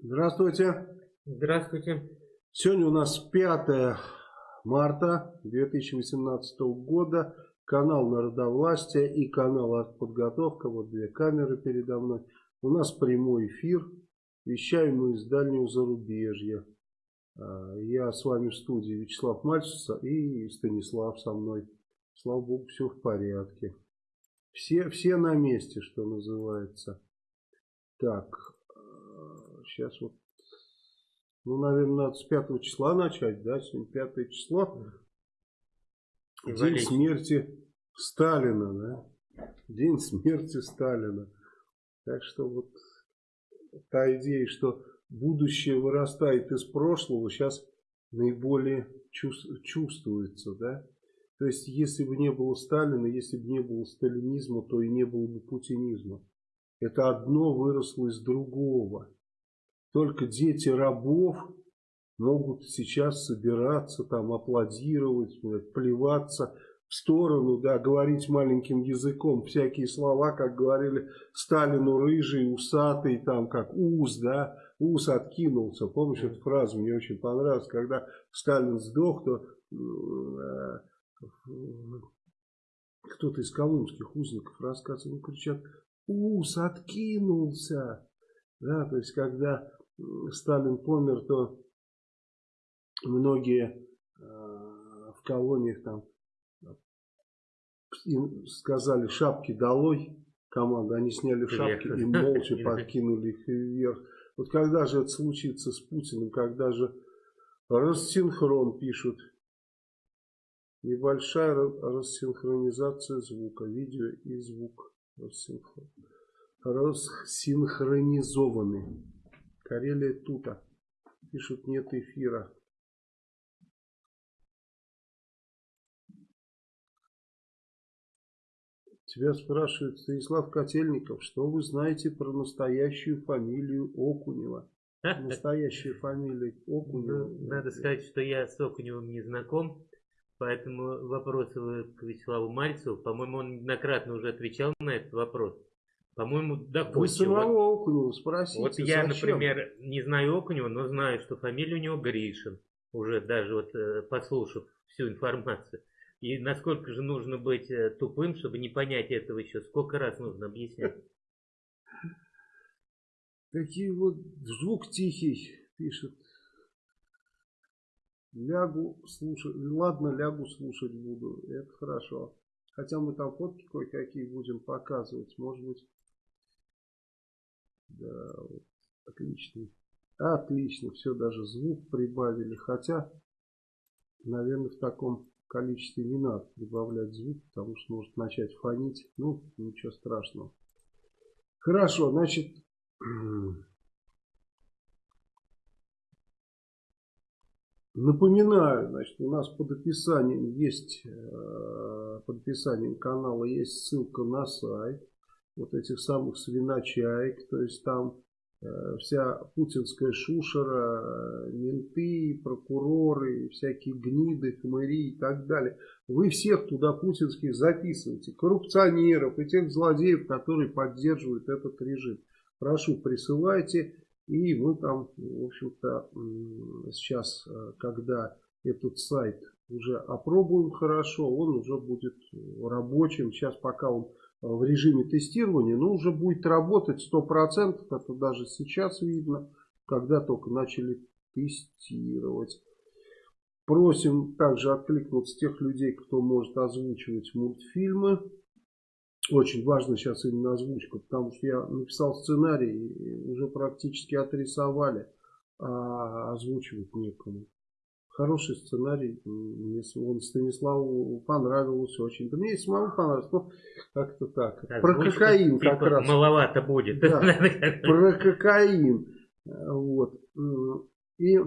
Здравствуйте. Здравствуйте. Сегодня у нас 5 марта 2018 года. Канал Народовластия и канал Артподготовка. Вот две камеры передо мной. У нас прямой эфир. Вещаем мы из дальнего зарубежья. А, я с вами в студии Вячеслав Мальцев и Станислав со мной. Слава Богу, все в порядке. Все, все на месте, что называется. Так, сейчас вот, ну, наверное, надо с 5 числа начать, да, сегодня 5 число. День Валить. смерти Сталина, да, день смерти Сталина. Так что вот та идея, что будущее вырастает из прошлого, сейчас наиболее чувствуется, да. То есть, если бы не было Сталина, если бы не было сталинизма, то и не было бы путинизма. Это одно выросло из другого. Только дети рабов могут сейчас собираться, там аплодировать, плеваться в сторону, да, говорить маленьким языком всякие слова, как говорили Сталину рыжий, усатый, там как ус, да, ус откинулся. Помнишь эту фразу, мне очень понравилась, когда Сталин сдох, то э, кто-то из колымских узников рассказывал, кричат, ус откинулся. Да, то есть, когда Сталин помер, то многие э, в колониях там сказали шапки долой команда, они сняли шапки и молча подкинули их вверх. Вот когда же это случится с Путиным, когда же рассинхрон пишут, небольшая рассинхронизация звука, видео и звук рассинхронизованы. Карелия тута. Пишут, нет эфира. Тебя спрашивает Станислав Котельников, что вы знаете про настоящую фамилию Окунева? Настоящая фамилия Окунева. Надо сказать, что я с Окуневым не знаком, поэтому вопросы к Вячеславу Мальцеву. По-моему, он неоднократно уже отвечал на этот вопрос. По-моему. Вы самого Окунева спросите. Вот я, зачем? например, не знаю Окунева, но знаю, что фамилия у него Гришин. Уже даже вот э, послушав всю информацию. И насколько же нужно быть э, тупым, чтобы не понять этого еще? Сколько раз нужно объяснять? Такие вот звук тихий, пишет. Лягу слушать. Ладно, лягу слушать буду. Это хорошо. Хотя мы там фотки кое-какие будем показывать. Может быть, да, вот, отлично. Отлично, все, даже звук прибавили. Хотя, наверное, в таком количестве не надо прибавлять звук, потому что может начать фонить. Ну, ничего страшного. Хорошо, значит, напоминаю, значит, у нас под описанием есть, э, под описанием канала есть ссылка на сайт вот этих самых свиночаек, то есть там э, вся путинская шушера, э, менты, прокуроры, всякие гниды, хмыри и так далее. Вы всех туда путинских записываете, коррупционеров и тех злодеев, которые поддерживают этот режим. Прошу, присылайте, и мы там, в общем-то, сейчас, э, когда этот сайт уже опробуем хорошо, он уже будет рабочим. Сейчас пока он в режиме тестирования, но уже будет работать 100%, это даже сейчас видно, когда только начали тестировать. Просим также откликнуться тех людей, кто может озвучивать мультфильмы. Очень важно сейчас именно озвучка, потому что я написал сценарий, уже практически отрисовали, а озвучивать некому. Хороший сценарий, мне он Станиславу понравился очень. Да мне и самому понравилось, но как-то так. так про кокаин типа как раз. Маловато будет. Да, про кокаин. Вот. И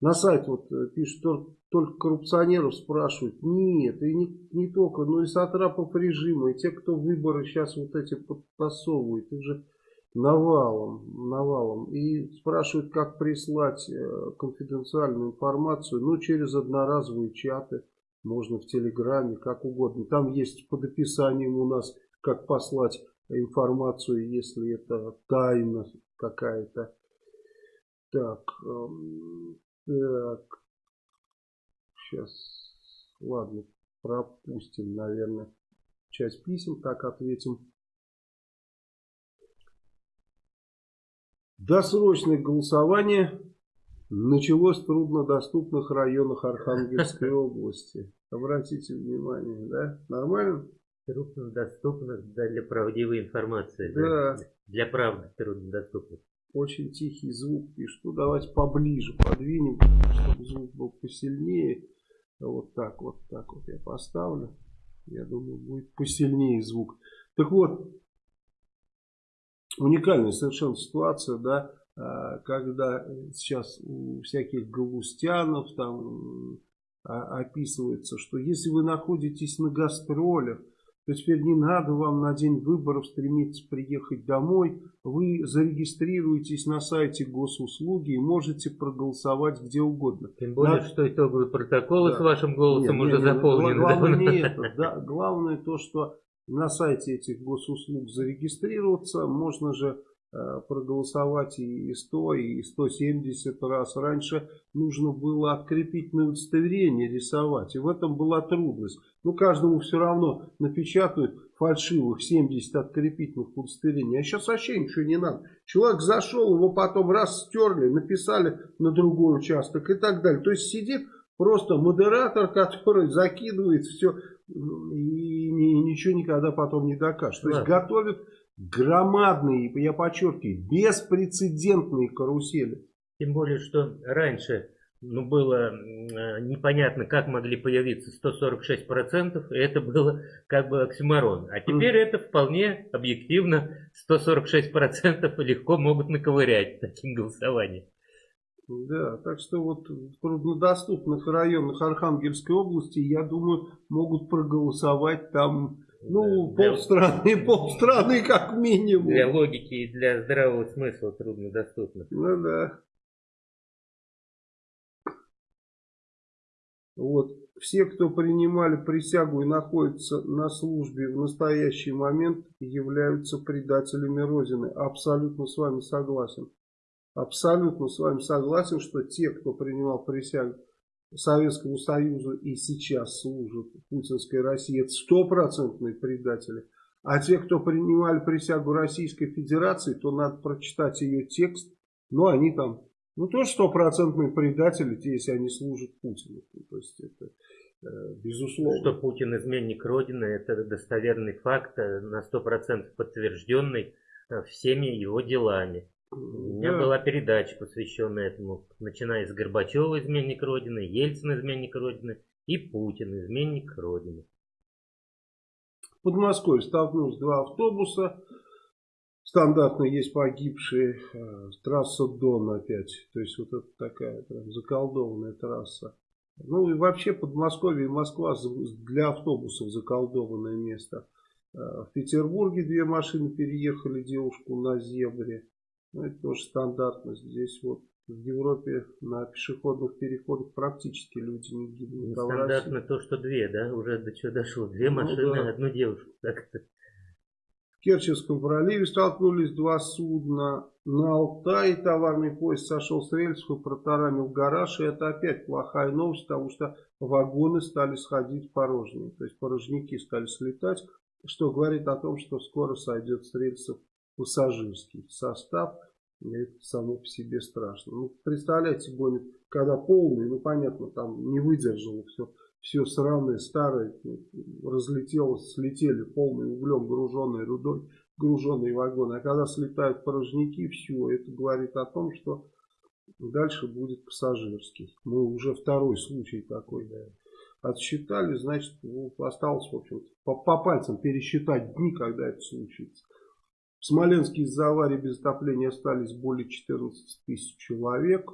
на сайт вот пишут, только коррупционеров спрашивают. Нет, и не, не только, но и сатрапов режима, и те, кто выборы сейчас вот эти подтасовывают. Их же навалом, навалом. И спрашивают, как прислать э, конфиденциальную информацию. Ну, через одноразовые чаты. Можно в Телеграме, как угодно. Там есть под описанием у нас, как послать информацию, если это тайна какая-то. Так, эм, так, сейчас, ладно, пропустим, наверное, часть писем, так ответим. Досрочное голосование началось в труднодоступных районах Архангельской области. Обратите внимание, да? Нормально? Труднодоступных для правдивой информации. Да. Для правды труднодоступных. Очень тихий звук пишут. Ну, давайте поближе подвинем, чтобы звук был посильнее. Вот так, вот так вот я поставлю. Я думаю, будет посильнее звук. Так вот, уникальная совершенно ситуация, да, а, когда сейчас у всяких галустянов там а, описывается, что если вы находитесь на гастролях, то теперь не надо вам на день выборов стремиться приехать домой. Вы зарегистрируетесь на сайте госуслуги и можете проголосовать где угодно. Тем более, да? что итоговые протоколы да. с вашим голосом нет, уже нет, заполнены. Главное не это. Да, главное то, что на сайте этих госуслуг зарегистрироваться. Можно же Э, проголосовать и 100, и 170 раз. Раньше нужно было открепительное удостоверение рисовать, и в этом была трудность. Ну, каждому все равно напечатают фальшивых 70 открепительных удостоверений. А сейчас вообще ничего не надо. Человек зашел, его потом раз стерли, написали на другой участок и так далее. То есть сидит просто модератор, который закидывает все и ничего никогда потом не докажет. То есть готовит громадные, я подчеркиваю, беспрецедентные карусели. Тем более, что раньше ну, было непонятно, как могли появиться 146%, и это было как бы оксюморон. А теперь mm. это вполне объективно 146% легко могут наковырять таким голосованием. Да, так что вот в труднодоступных районах Архангельской области, я думаю, могут проголосовать там ну, для... полстраны, полстраны как минимум. Для логики и для здравого смысла труднодоступно. Ну да. Вот. Все, кто принимали присягу и находятся на службе в настоящий момент, являются предателями Родины. Абсолютно с вами согласен. Абсолютно с вами согласен, что те, кто принимал присягу Советскому Союзу и сейчас служат путинской России, это стопроцентные предатели. А те, кто принимали присягу Российской Федерации, то надо прочитать ее текст. Но они там, ну тоже стопроцентные предатели, те, если они служат Путину. То есть это э, безусловно. Что Путин изменник Родины, это достоверный факт, э, на сто процентов подтвержденный э, всеми его делами. У меня да. была передача, посвященная этому, начиная с Горбачева, изменник Родины, Ельцин, изменник Родины, и Путин, изменник Родины. В Подмосковье столкнулись два автобуса. Стандартно есть погибшие. Э, трасса Дон опять. То есть вот это такая прям заколдованная трасса. Ну и вообще Подмосковье и Москва для автобусов заколдованное место. Э, в Петербурге две машины переехали девушку на зебре. Ну, это тоже стандартно. Здесь вот в Европе на пешеходных переходах практически люди не гибнут. Ну, стандартно то, что две, да? Уже до чего дошло. Две ну, машины, да. одну девушку. Так-то. В Керченском проливе столкнулись два судна. На Алтае товарный поезд сошел с рельсов и протаранил гараж. И это опять плохая новость, потому что вагоны стали сходить порожние. То есть порожники стали слетать, что говорит о том, что скоро сойдет с рельсов пассажирский состав. Это само по себе страшно. Ну, представляете, гонит, когда полный, ну понятно, там не выдержало все, все сраное, старое, ну, разлетелось, слетели полный углем, груженной рудой, груженные вагоны. А когда слетают порожники, все, это говорит о том, что дальше будет пассажирский. Мы уже второй случай такой, да, отсчитали, значит, ну, осталось, в общем по, по пальцам пересчитать дни, когда это случится. В Смоленске из-за аварии без отопления остались более 14 тысяч человек.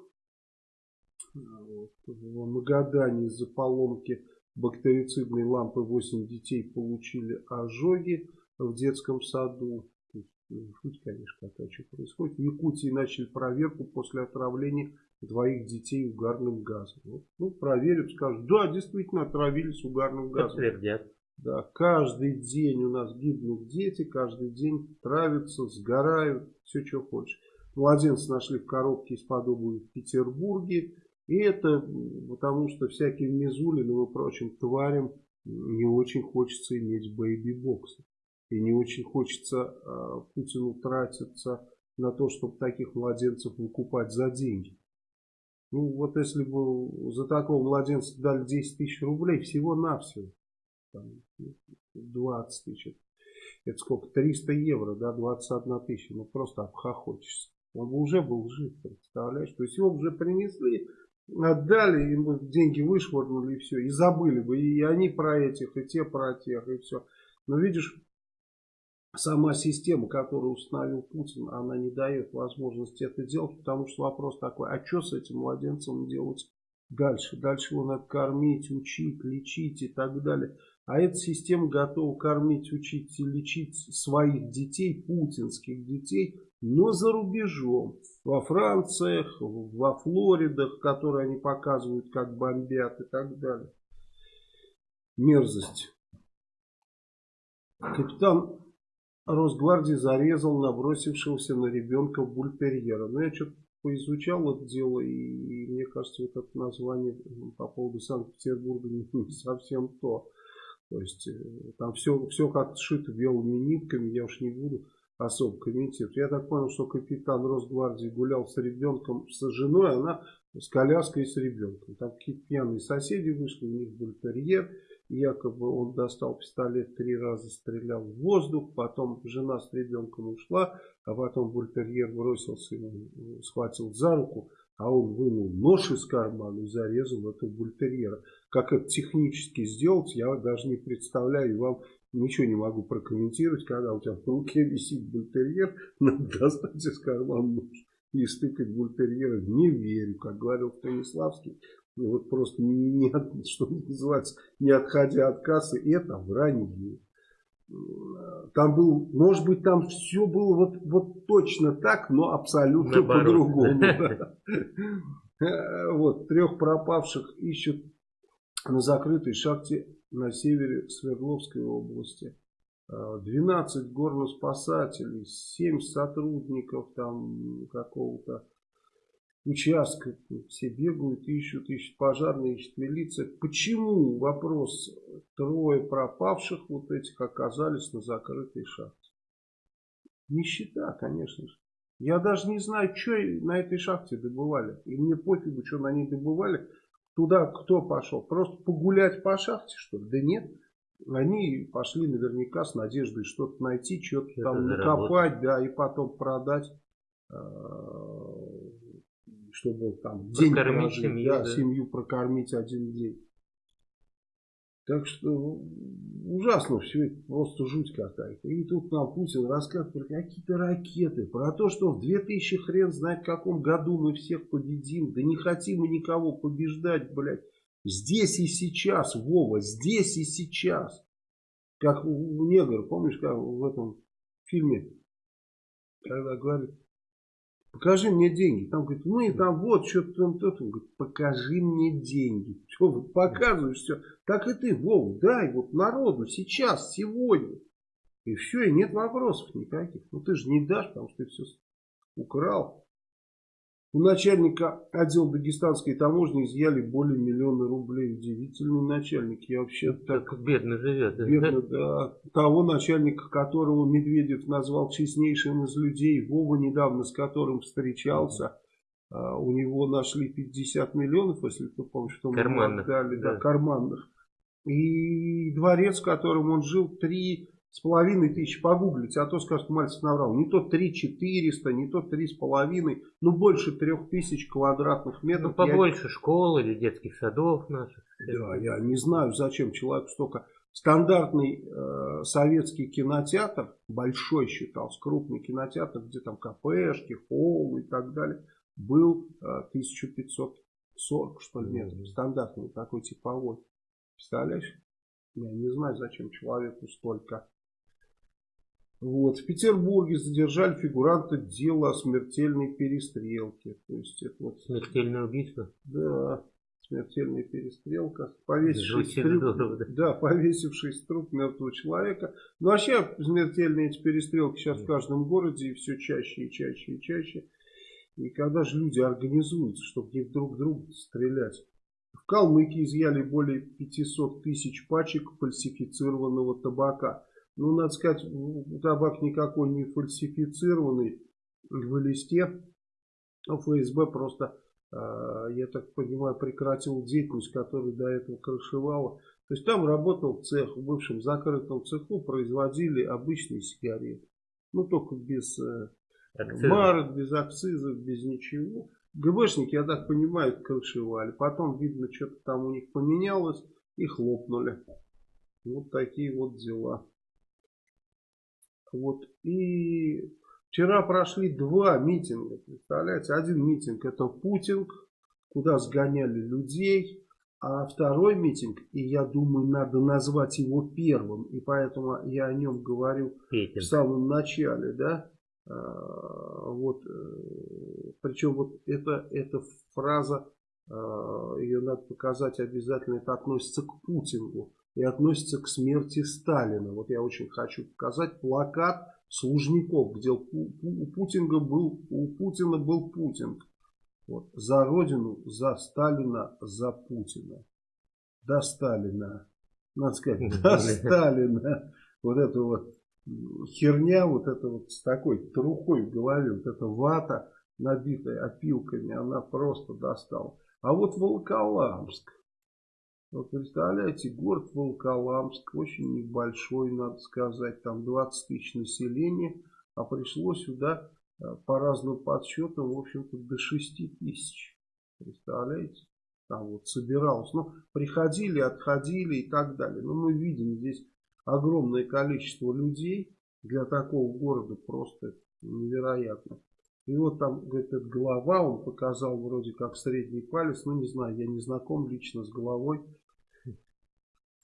В Магадане из-за поломки бактерицидной лампы 8 детей получили ожоги в детском саду. Ну, жуть, конечно, какая что происходит. В Якутии начали проверку после отравления двоих детей угарным газом. Ну проверят, скажут, да, действительно отравились угарным газом. Подтвердят. Да, каждый день у нас гибнут дети, каждый день травятся, сгорают, все, что хочешь. Младенцы нашли в коробке из-под в Петербурге. И это потому, что всяким Мизулиным и прочим тварям не очень хочется иметь бэйби-боксы. И не очень хочется э, Путину тратиться на то, чтобы таких младенцев выкупать за деньги. Ну вот если бы за такого младенца дали 10 тысяч рублей, всего-навсего, 20 тысяч, это сколько, 300 евро, да, 21 тысяча, ну просто обхохочешься. Он бы уже был жив, представляешь? То есть его уже принесли, отдали, ему деньги вышвырнули и все, и забыли бы. И они про этих, и те про тех, и все. Но видишь, сама система, которую установил Путин, она не дает возможности это делать, потому что вопрос такой, а что с этим младенцем делать дальше? Дальше его надо кормить, учить, лечить и так далее. А эта система готова кормить, учить и лечить своих детей, путинских детей, но за рубежом. Во Франциях, во Флоридах, которые они показывают, как бомбят и так далее. Мерзость. Капитан Росгвардии зарезал набросившегося на ребенка бультерьера. Но я что-то поизучал это дело, и, и мне кажется, вот это название по поводу Санкт-Петербурга не совсем то. То есть э, там все, все как сшито белыми нитками, я уж не буду особо комментировать. Я так понял, что капитан Росгвардии гулял с ребенком, с женой, она с коляской и с ребенком. Там какие-то пьяные соседи вышли, у них был терьер. Якобы он достал пистолет, три раза стрелял в воздух, потом жена с ребенком ушла, а потом бультерьер бросился ему, схватил за руку, а он вынул нож из кармана и зарезал этого бультерьера. Как это технически сделать, я даже не представляю, и вам ничего не могу прокомментировать, когда у тебя в руке висит бультерьер, надо достать из кармана нож и стыкать бультерьера. Не верю, как говорил Станиславский, вот просто не, что называется, не отходя от кассы, это вранье. Там был, может быть, там все было вот, вот точно так, но абсолютно по-другому. Вот, трех пропавших ищут на закрытой шахте на севере Свердловской области. 12 горноспасателей, 7 сотрудников там какого-то участка. Все бегают, ищут, ищут пожарные, ищут милиция. Почему, вопрос, трое пропавших вот этих оказались на закрытой шахте? Нищета, конечно же. Я даже не знаю, что на этой шахте добывали. И мне пофигу, что на ней добывали. Туда кто пошел? Просто погулять по шахте, что ли? Да нет. Они пошли наверняка с надеждой что-то найти, что-то там накопать, да, и потом продать а, чтобы там день прокормить прожить, семью, да, да. семью прокормить один день. Так что ужасно все это, просто жуть какая-то. И тут нам Путин рассказывает про какие-то ракеты, про то, что в 2000 хрен знает каком году мы всех победим. Да не хотим мы никого побеждать, блядь. Здесь и сейчас, Вова, здесь и сейчас. Как у негра, помнишь, как в этом фильме, когда говорит, покажи мне деньги. Там говорит, ну и там вот, что-то там, то Он говорит, покажи мне деньги. Что вы показываешь все. Так и ты, Вов, дай вот народу сейчас, сегодня. И все, и нет вопросов никаких. Ну ты же не дашь, потому что ты все украл. У начальника отдела дагестанской таможни изъяли более миллиона рублей. Удивительный начальник. Я вообще так... так бедно живет. Бедно, да. Того начальника, которого Медведев назвал честнейшим из людей. Вова недавно с которым встречался. А, у него нашли 50 миллионов, если ты помнишь, что карманных, мы отдали. Да. Да, карманных. И дворец, в котором он жил, три с половиной тысяч погуглить, а то скажет, Мальцев наврал. Не то 3 400, не то три с половиной, ну больше трех тысяч квадратных метров. Ну побольше я... школ или детских садов наших. Да, я не знаю, зачем человеку столько. Стандартный э, советский кинотеатр, большой считался, крупный кинотеатр, где там кафешки, холл и так далее, был э, 1540 что ли метров. Стандартный такой типовой. Представляешь? Я не знаю, зачем человеку столько. Вот. В Петербурге задержали фигуранта дела о смертельной перестрелке. То есть это вот... Смертельное убийство? Да. смертельная перестрелка, повесивший труп, да. да, повесивший труп мертвого человека. Ну, вообще, смертельные эти перестрелки сейчас в каждом городе и все чаще и чаще и чаще. И когда же люди организуются, чтобы не друг друга стрелять? В Калмыкии изъяли более 500 тысяч пачек фальсифицированного табака. Ну, надо сказать, табак никакой не фальсифицированный в листе. ФСБ просто а, я так понимаю, прекратил деятельность, которую до этого крышевала. То есть там работал цех, в бывшем закрытом цеху производили обычные сигареты. Ну, только без э, марок, без акцизов, без ничего. ГБшники, я так понимаю, крышевали. Потом, видно, что-то там у них поменялось и хлопнули. Вот такие вот дела. Вот. И Вчера прошли два митинга, представляете? Один митинг это Путинг, куда сгоняли людей. А второй митинг, и я думаю, надо назвать его первым, и поэтому я о нем говорю Петин. в самом начале, да, а, вот, э, причем вот эта, эта фраза, а, ее надо показать обязательно, это относится к Путингу и относится к смерти Сталина. Вот я очень хочу показать плакат Служников, где у Путина был, у Путина был Путин. Вот. За Родину, за Сталина, за Путина. До Сталина. Надо сказать, до Сталина. Вот это вот херня, вот это вот с такой трухой в голове, вот эта вата, набитая опилками, она просто достала. А вот Волоколамск, вот представляете, город Волоколамск, очень небольшой, надо сказать, там 20 тысяч населения, а пришло сюда э, по разным подсчетам, в общем-то, до 6 тысяч. Представляете? Там вот собиралось. Ну, приходили, отходили и так далее. Но мы видим здесь огромное количество людей. Для такого города просто невероятно. И вот там, этот глава, он показал вроде как средний палец. Ну, не знаю, я не знаком лично с головой.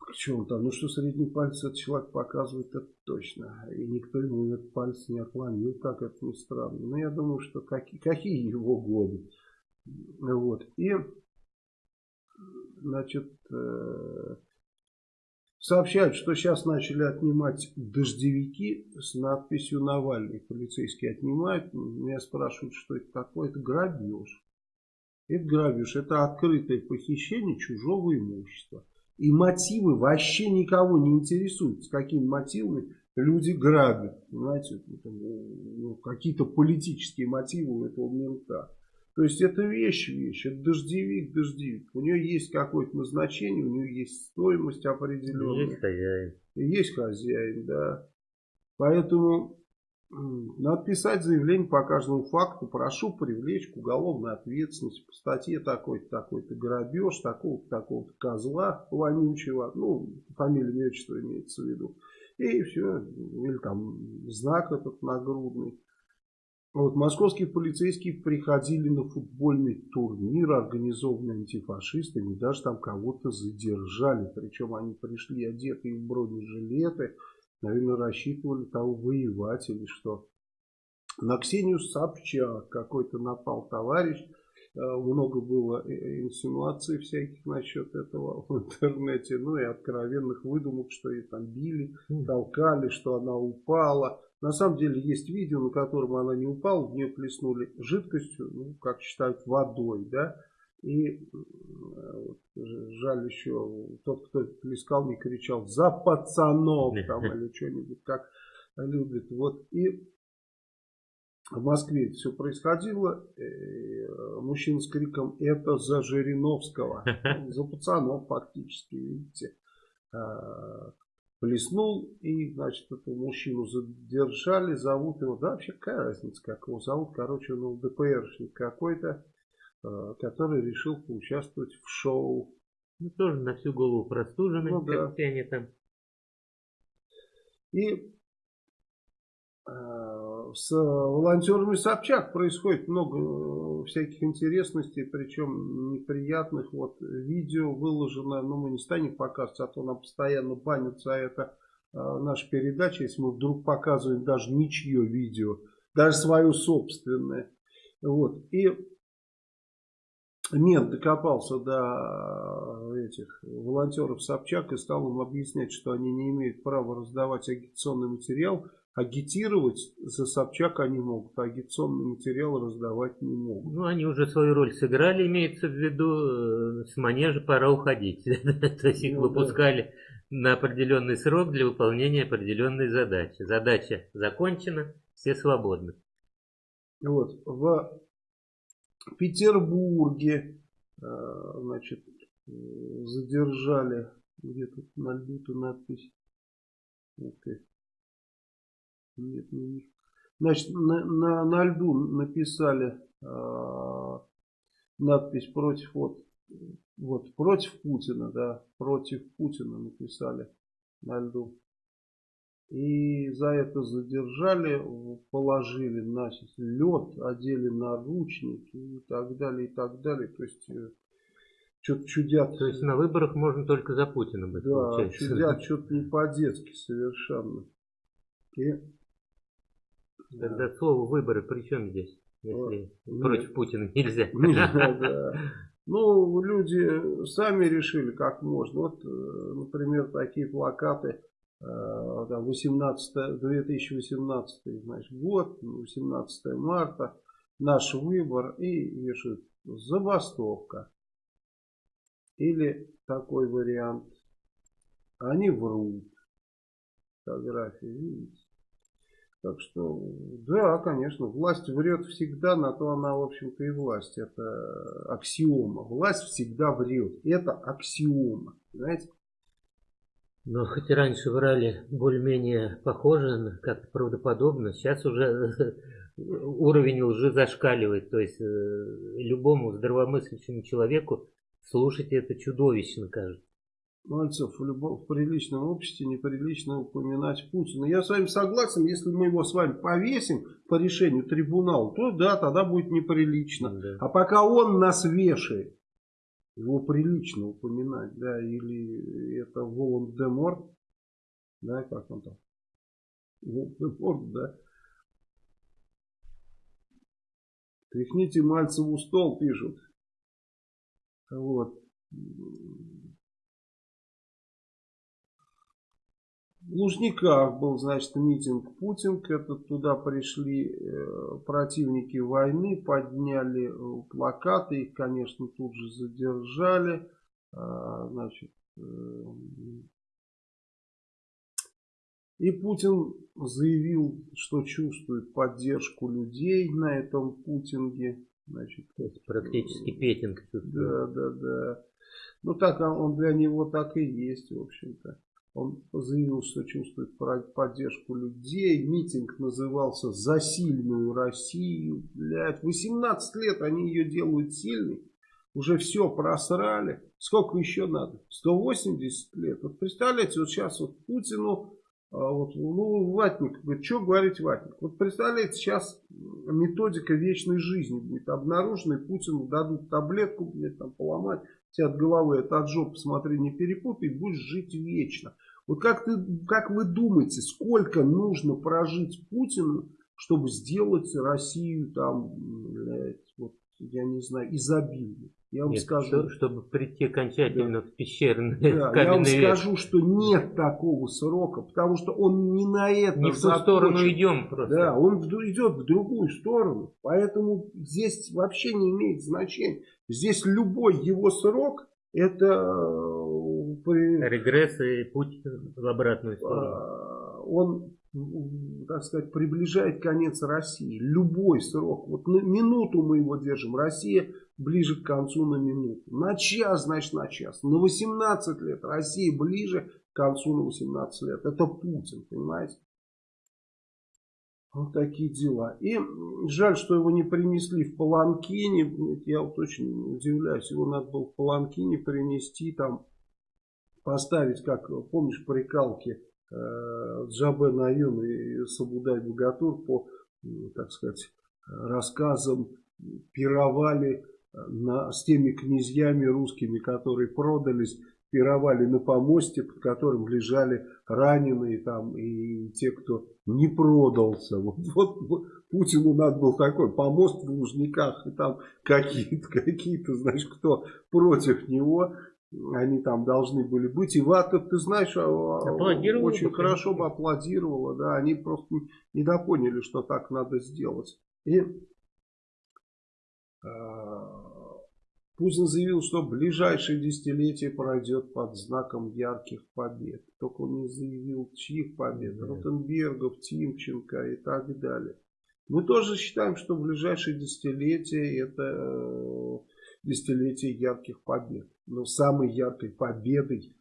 Причем там, ну что средний палец этот человек показывает, это точно. И никто ему этот палец не отклонил, как это ни странно. Но я думаю, что какие, какие его годы. Вот. И, значит, э, сообщают, что сейчас начали отнимать дождевики с надписью Навальный. Полицейские отнимают. Меня спрашивают, что это такое. Это грабеж. Это грабеж. Это открытое похищение чужого имущества. И мотивы вообще никого не интересуют, с какими мотивами люди грабят. Понимаете, ну, какие-то политические мотивы у этого мента. То есть это вещь, вещь, это дождевик, дождевик. У нее есть какое-то назначение, у нее есть стоимость определенная. Есть хозяин. Есть хозяин, да. Поэтому надо писать заявление по каждому факту. Прошу привлечь к уголовной ответственности по статье такой-то, такой-то грабеж, такого-то, такого-то козла вонючего. Ну, фамилия, отчество имеется в виду. И все. Или там знак этот нагрудный. Вот, московские полицейские приходили на футбольный турнир, организованный антифашистами, даже там кого-то задержали. Причем они пришли одетые в бронежилеты, Наверное, рассчитывали того воевать или что. На Ксению Собчак какой-то напал товарищ. Э, много было инсинуаций всяких насчет этого в интернете. Ну и откровенных выдумок, что ее там били, толкали, что она упала. На самом деле есть видео, на котором она не упала, в нее плеснули жидкостью, ну, как считают, водой, да. И вот, жаль еще, тот, кто плескал, не кричал «За пацанов!» там или что-нибудь так любит. Вот и в Москве это все происходило. Э, мужчина с криком «Это за Жириновского!» За пацанов фактически, видите. А, плеснул и, значит, этого мужчину задержали, зовут его, да вообще какая разница, как его зовут, короче, он ЛДПРшник какой-то, Э, который решил поучаствовать в шоу. Ну, тоже на всю голову простуженный, ну, да. все они там. И э, с волонтерами Собчак происходит много э, всяких интересностей, причем неприятных. Вот видео выложено, но мы не станем показывать, а то нам постоянно банится а это э, наша передача, если мы вдруг показываем даже ничье видео, даже свое собственное. Вот. И Мент докопался до этих волонтеров Собчак и стал им объяснять, что они не имеют права раздавать агитационный материал. Агитировать за Собчак они могут, а агитационный материал раздавать не могут. Ну, они уже свою роль сыграли, имеется в виду, э, с манежа пора уходить. То есть их ну выпускали на определенный срок для выполнения определенной задачи. Задача закончена, все свободны. Вот, в Петербурге, э, значит, задержали, где тут на льду-то надпись, okay. нет, не вижу. Значит, на, на, на льду написали э, надпись против, вот, вот, против Путина, да, против Путина написали на льду. И за это задержали, положили на лед, одели наручники и так далее, и так далее. То есть э, что-то чудят. То есть на выборах можно только за Путина быть, Да, получается. чудят что-то не по-детски совершенно. И, Тогда да. слово выборы при чем здесь? Если Нет. против Путина нельзя. Нельзя, да. Ну, люди сами решили, как можно. Вот, э, например, такие плакаты 18, э, 2018 значит, год, 18 марта, наш выбор и вешают забастовка. Или такой вариант, они врут. Фотографии, видите? Так что, да, конечно, власть врет всегда, на то она, в общем-то, и власть. Это аксиома. Власть всегда врет. Это аксиома. Знаете? Но хоть и раньше врали более-менее похоже, как правдоподобно, сейчас уже уровень лжи зашкаливает. То есть э, любому здравомыслящему человеку слушать это чудовищно кажется. Мальцев, в, любом, в приличном обществе неприлично упоминать Путина. Я с вами согласен, если мы его с вами повесим по решению трибунала, то да, тогда будет неприлично. Да. А пока он нас вешает, его прилично упоминать, да, или это Волан-де-Морт, да, как он там, Волан-де-Морт, да. Тряхните Мальцеву стол, пишут. Вот. В Лужниках был, значит, митинг Путинг. Это туда пришли э, противники войны, подняли э, плакаты, их, конечно, тут же задержали. А, значит, э, и Путин заявил, что чувствует поддержку людей на этом Путинге. Значит, практически петинг. Да, да, да. Ну так он для него так и есть, в общем-то. Он заявил, что чувствует поддержку людей. Митинг назывался «За сильную Россию». Блядь, 18 лет они ее делают сильной. Уже все просрали. Сколько еще надо? 180 лет. Вот представляете, вот сейчас вот Путину, а, вот, ну, Ватник, говорит, что говорить Ватник? Вот представляете, сейчас методика вечной жизни будет обнаружена, и Путину дадут таблетку, блядь, там поломать, тебе от головы, это от жопы, смотри, не перепутай, будешь жить вечно. Вот как, ты, как вы думаете, сколько нужно прожить Путину, чтобы сделать Россию там, блядь, вот, я не знаю, изобильной? Я вам нет, скажу, чтобы прийти окончательно да. в пещерный да, Я вам век. скажу, что нет такого срока, потому что он не на это Не в ту сторону идем просто. Да, он идет в другую сторону. Поэтому здесь вообще не имеет значения. Здесь любой его срок это Регресс и путь в обратную сторону. А, он, так сказать, приближает конец России. Любой срок. Вот на минуту мы его держим. Россия ближе к концу на минуту. На час, значит, на час. На 18 лет Россия ближе к концу на 18 лет. Это Путин, понимаете? Вот такие дела. И жаль, что его не принесли в Паланкине. Я вот очень удивляюсь. Его надо было в Паланкине принести там поставить, как помнишь, прикалки э, Джабе Наюн и Сабудай Богатур по, так сказать, рассказам пировали э, на, с теми князьями русскими, которые продались пировали на помосте, под которым лежали раненые там и те, кто не продался. Вот, вот Путину надо был такой помост в Лужниках, и там какие-то, какие-то, знаешь, кто против него, они там должны были быть. И Вата, ты знаешь, а, очень бы, хорошо бы аплодировала, да, они просто недопоняли, что так надо сделать. И а, Путин заявил, что ближайшее десятилетие пройдет под знаком ярких побед. Только он не заявил, чьих побед. Да. Ротенбергов, Тимченко и так далее. Мы тоже считаем, что ближайшее десятилетие это э, десятилетие ярких побед. Но самой яркой победой,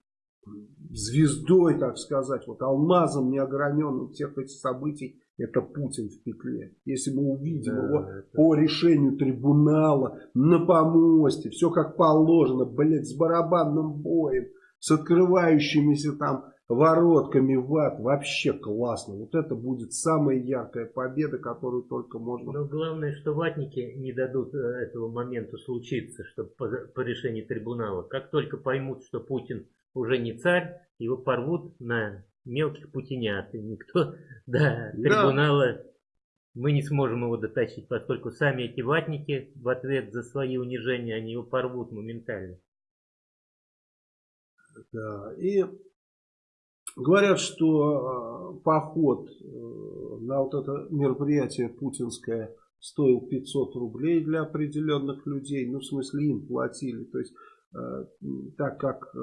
звездой, так сказать, вот алмазом неограненным всех этих событий это Путин в петле. Если мы увидим да, его это... по решению трибунала, на помосте, все как положено, блядь, с барабанным боем, с открывающимися там воротами в ад, вообще классно. Вот это будет самая яркая победа, которую только можно... Но главное, что ватники не дадут э, этого момента случиться, чтобы по, по решению трибунала. Как только поймут, что Путин уже не царь, его порвут на мелких путинят. И никто до трибунала да. мы не сможем его дотащить, поскольку сами эти ватники в ответ за свои унижения, они его порвут моментально. Да, и говорят, что э, поход э, на вот это мероприятие путинское стоил 500 рублей для определенных людей, ну в смысле им платили, то есть Э, так как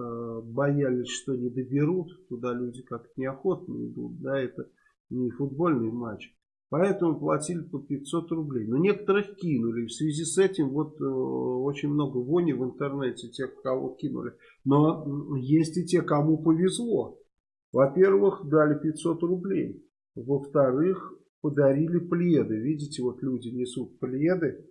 боялись, что не доберут, туда люди как-то неохотно идут, да, это не футбольный матч. Поэтому платили по 500 рублей. Но некоторых кинули. В связи с этим вот э, очень много вони в интернете, тех, кого кинули. Но есть и те, кому повезло. Во-первых, дали 500 рублей. Во-вторых, подарили пледы. Видите, вот люди несут пледы.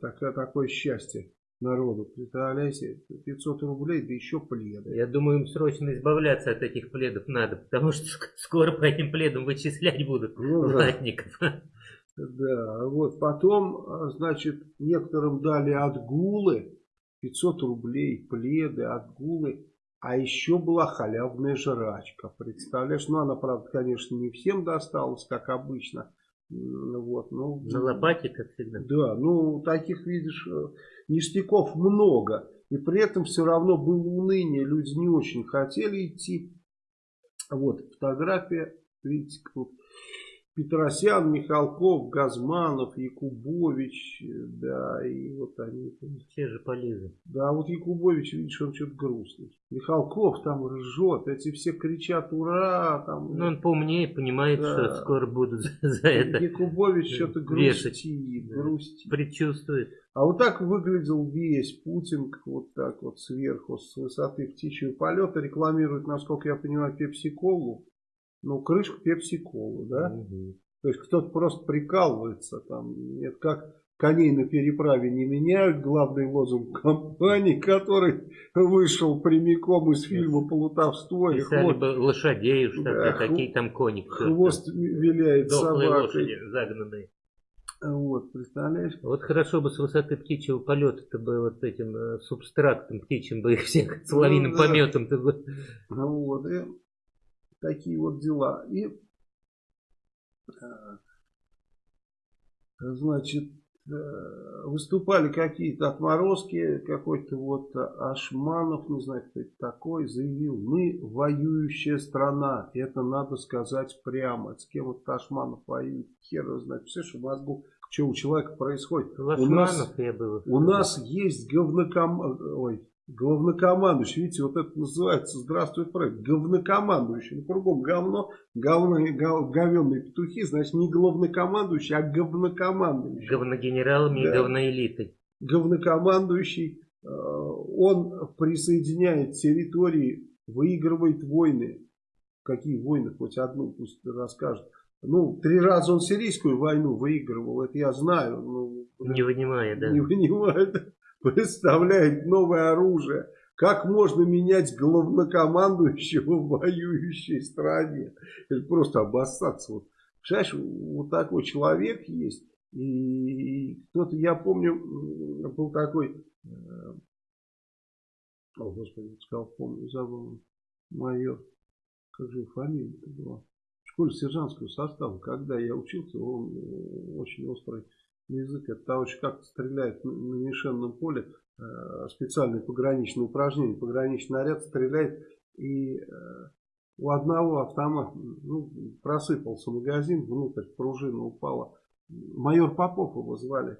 Такое, такое счастье народу. Представляете, 500 рублей, да еще пледы. Я думаю, им срочно избавляться от этих пледов надо, потому что скоро по этим пледам вычислять будут ну, ватников. Да. да, вот потом, а, значит, некоторым дали отгулы, 500 рублей, пледы, отгулы. А еще была халявная жрачка, представляешь? Ну, она, правда, конечно, не всем досталась, как обычно. Вот, ну, На лопате, как всегда. Да, ну, таких, видишь, э, ништяков много. И при этом все равно было уныние. Люди не очень хотели идти. Вот фотография. Видите, тут Петросян, Михалков, Газманов, Якубович, да, и вот они. Все же полезли. Да, вот Якубович, видишь, он что-то грустный. Михалков там ржет, эти все кричат «Ура!» там. Ну, он поумнее, понимает, да. что скоро будут за, за это Якубович что-то грустит, да. грустит. Предчувствует. А вот так выглядел весь Путин, вот так вот сверху, с высоты птичьего полета, рекламирует, насколько я понимаю, пепси-колу ну, крышку пепси-колу, да? Угу. То есть кто-то просто прикалывается там. Это как коней на переправе не меняют. Главный лозунг компании, который вышел прямиком из фильма «Полутовство». Писали хвост... бы лошадей, что да, какие там кони. Хвост виляет собакой. лошади загнанные. Вот, представляешь? Вот хорошо бы с высоты птичьего полета-то бы вот этим э, субстрактом птичьим бы их всех с лавиным ну, да. бы. Ну вот, и такие вот дела. И, э, значит, э, выступали какие-то отморозки, какой-то вот Ашманов, не знаю, кто это такой, заявил, мы воюющая страна, это надо сказать прямо. С кем вот Ашманов воюет, хер его знает. Представляешь, в мозгу, что у человека происходит. у нас, я был. У нас есть говноком... Ой, главнокомандующий, видите, вот это называется «Здравствуй, проект», главнокомандующий, ну, кругом говно, говно, гов, говенные петухи, значит, не главнокомандующий, а говнокомандующий. Говногенералами да. и говноэлитой. Говнокомандующий, э, он присоединяет территории, выигрывает войны. Какие войны? Хоть одну пусть расскажет. Ну, три раза он сирийскую войну выигрывал, это я знаю. Ну, не вынимая, да. Не вынимая, да представляет новое оружие. Как можно менять главнокомандующего в воюющей стране? Это просто обоссаться. Вот. Представляешь, вот такой человек есть. И кто-то, я помню, был такой э, О, Господи, сказал, помню, забыл. Майор. Как же фамилия-то была? В школе сержантского состава, когда я учился, он э, очень острый язык. Это товарищ как стреляет на, мишенном поле, э, специальное пограничное упражнение. Пограничный наряд стреляет и э, у одного автомата ну, просыпался магазин, внутрь пружина упала. Майор Попов его звали.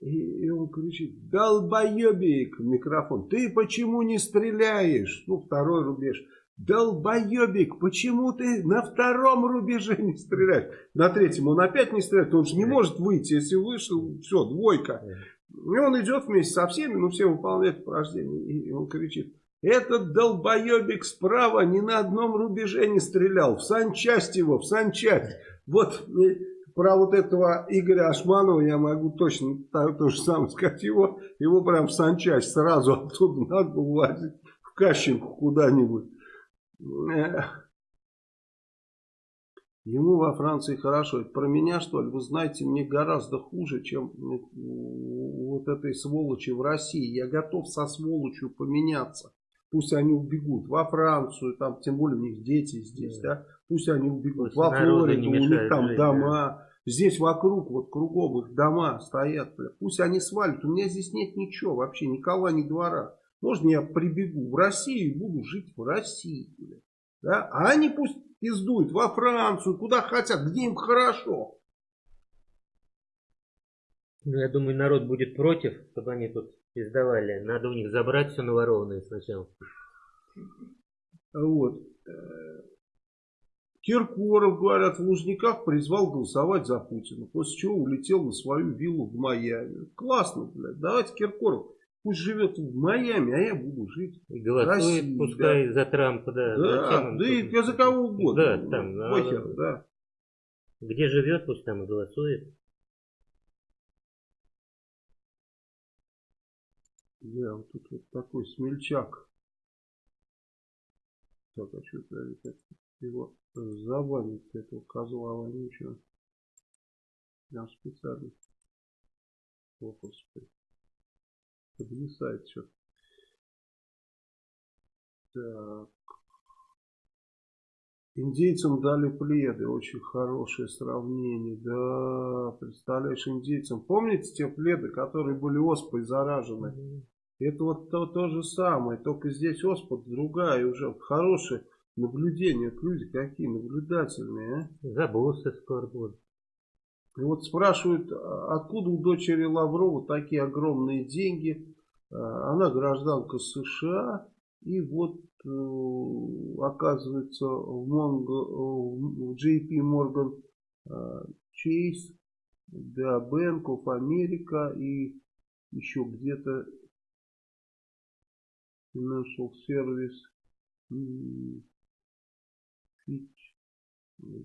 И, и он кричит, долбоебик микрофон, ты почему не стреляешь? Ну, второй рубеж. Долбоебик, почему ты на втором рубеже не стреляешь? На третьем он опять не стреляет, он же не может выйти, если вышел, все, двойка. И он идет вместе со всеми, ну все выполняют упражнения. И он кричит, этот долбоебик справа ни на одном рубеже не стрелял, в санчасть его, в санчасть. Вот про вот этого Игоря Ашманова я могу точно то, то же самое сказать. Его, его прям в санчасть сразу оттуда надо было в Кащенку куда-нибудь. Ему во Франции хорошо. Это про меня, что ли? Вы знаете, мне гораздо хуже, чем вот этой сволочи в России. Я готов со сволочью поменяться. Пусть они убегут во Францию, там, тем более у них дети здесь, да. да? Пусть они убегут Пусть во Флориду, у них там жить, дома. Да. Здесь вокруг, вот кругом их дома стоят. Бля. Пусть они свалят. У меня здесь нет ничего вообще, ни кола, ни двора. Можно я прибегу в Россию и буду жить в России. Да? А они пусть пиздуют во Францию, куда хотят, где им хорошо. Ну, я думаю, народ будет против, чтобы они тут пиздовали. Надо у них забрать все наворованное сначала. Вот. Киркоров, говорят, в Лужниках призвал голосовать за Путина, после чего улетел на свою виллу в Майами. Классно, блядь. Давайте Киркоров Пусть живет в Майами, а я буду жить и голосует, России, пускай да. за Трампа, да. Да, да и я за кого угодно. Да, там, Похер, да. да. Где живет, пусть там и голосует. Да, вот тут вот такой смельчак. Так, а что это его завалить, этого козла вонючего. Прям специально. О, господи подвисает что Так. Индейцам дали пледы, очень хорошее сравнение. Да, представляешь, индейцам. Помните те пледы, которые были оспой заражены? Mm Это вот то, то же самое, только здесь оспа другая, уже хорошее наблюдение. Люди какие наблюдательные, а? Забылся скоро. И вот спрашивают, а откуда у дочери Лаврова такие огромные деньги? А, она гражданка США. И вот э, оказывается в, Монго, в JP Morgan Chase, да, Bank of America и еще где-то Financial Service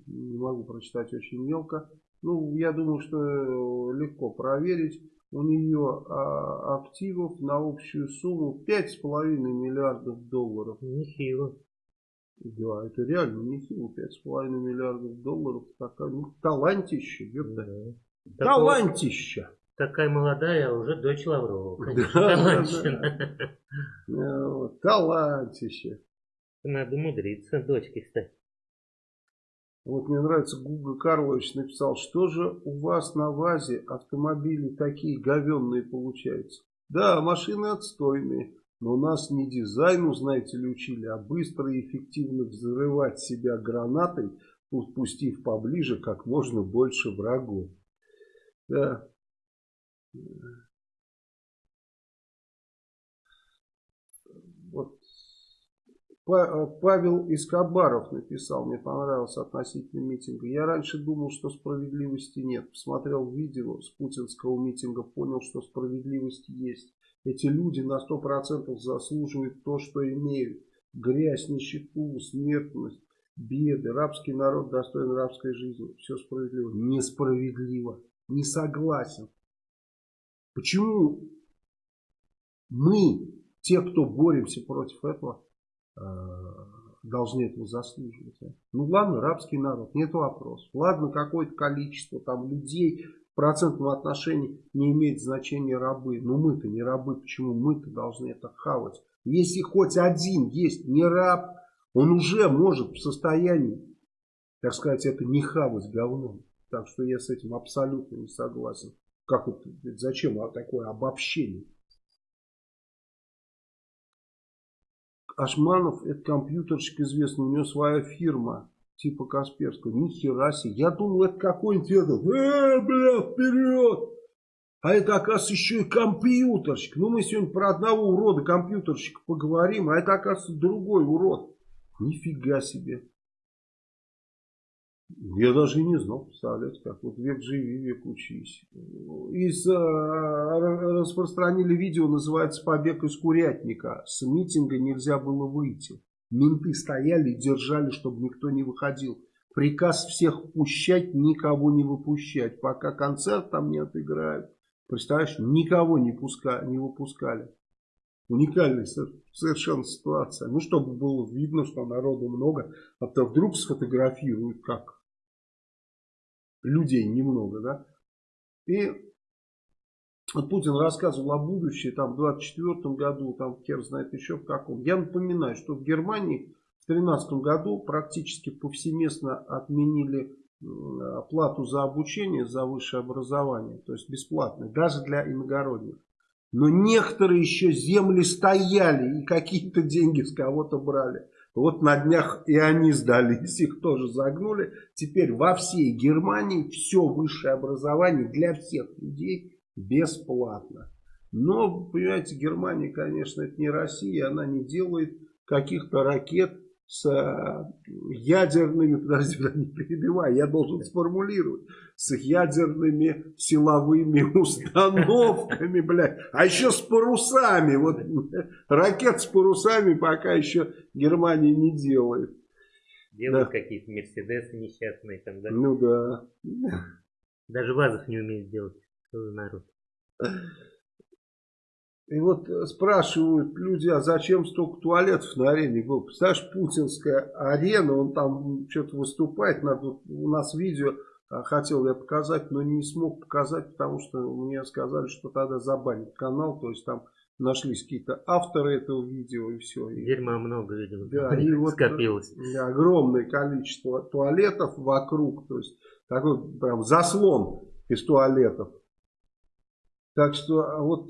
не могу прочитать очень мелко ну, я думаю, что э, легко проверить. У нее а, активов на общую сумму 5,5 миллиардов долларов. Нехило. Да, это реально нехило. 5,5 миллиардов долларов. Такая, ну, талантища, да. Талантища. Такая молодая, а уже дочь Лаврова. Конечно, да, талантища. Да, Талантище. Надо мудриться дочкой стать. Вот мне нравится, Гуга Карлович написал, что же у вас на ВАЗе автомобили такие говенные получаются? Да, машины отстойные, но нас не дизайну, знаете ли, учили, а быстро и эффективно взрывать себя гранатой, пустив поближе как можно больше врагов. Да. Э, Павел Искабаров написал, мне понравилось относительно митинга. Я раньше думал, что справедливости нет. Посмотрел видео с путинского митинга, понял, что справедливость есть. Эти люди на 100% заслуживают то, что имеют. Грязь, нищету, смертность, беды. Рабский народ достоин рабской жизни. Все справедливо. Несправедливо. Не согласен. Почему мы, те, кто боремся против этого, Э, должны этого заслуживать. Ну ладно, рабский народ, нет вопросов. Ладно, какое-то количество там людей в процентном отношении не имеет значения рабы. Но мы-то не рабы, почему мы-то должны это хавать? Если хоть один есть не раб, он уже может в состоянии, так сказать, это не хавать говном. Так что я с этим абсолютно не согласен. Как это, зачем такое обобщение? Ашманов, это компьютерщик известный, у него своя фирма, типа Касперского. Ни хера себе. Я думал, это какой-нибудь этот, э, бля, вперед. А это, оказывается, еще и компьютерщик. Ну, мы сегодня про одного урода компьютерщика поговорим, а это, оказывается, другой урод. Нифига себе. Я даже и не знал, представляете, как вот век живи, век учись. Из, э, распространили видео, называется «Побег из курятника». С митинга нельзя было выйти. Менты стояли и держали, чтобы никто не выходил. Приказ всех пущать, никого не выпущать, пока концерт там не отыграют. Представляешь, никого не, пуска, не выпускали. Уникальная совершенно ситуация. Ну, чтобы было видно, что народу много, а то вдруг сфотографируют, как людей немного, да. И вот Путин рассказывал о будущем, там, в 24 году, там, хер знает еще в каком. Я напоминаю, что в Германии в 2013 году практически повсеместно отменили плату за обучение, за высшее образование, то есть бесплатно, даже для иногородних. Но некоторые еще земли стояли и какие-то деньги с кого-то брали. Вот на днях и они сдались, их тоже загнули. Теперь во всей Германии все высшее образование для всех людей бесплатно. Но, понимаете, Германия, конечно, это не Россия, она не делает каких-то ракет с э, ядерными, подожди, не перебивай, я должен сформулировать, с ядерными силовыми установками, блядь, а еще с парусами, вот ракет с парусами пока еще Германия не делает. Делают да. какие-то Мерседесы несчастные там, да? Ну да. Даже ВАЗов не умеет делать, народ. И вот э, спрашивают люди, а зачем столько туалетов на арене было? Представляешь, путинская арена, он там что-то выступает, надо, у нас видео а, хотел я показать, но не смог показать, потому что мне сказали, что тогда забанят канал, то есть там нашлись какие-то авторы этого видео и все. Дерьма много, видимо, да, и вот скопилось. Огромное количество туалетов вокруг, то есть такой прям заслон из туалетов. Так что а вот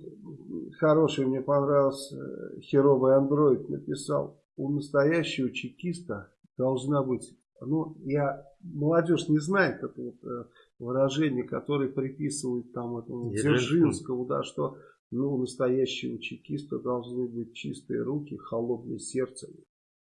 хороший мне понравился э, херовый андроид написал, у настоящего чекиста должна быть, ну я, молодежь не знает это вот э, выражение, которое приписывают там этому Дзержинскому, да, что ну, у настоящего чекиста должны быть чистые руки, холодное сердце.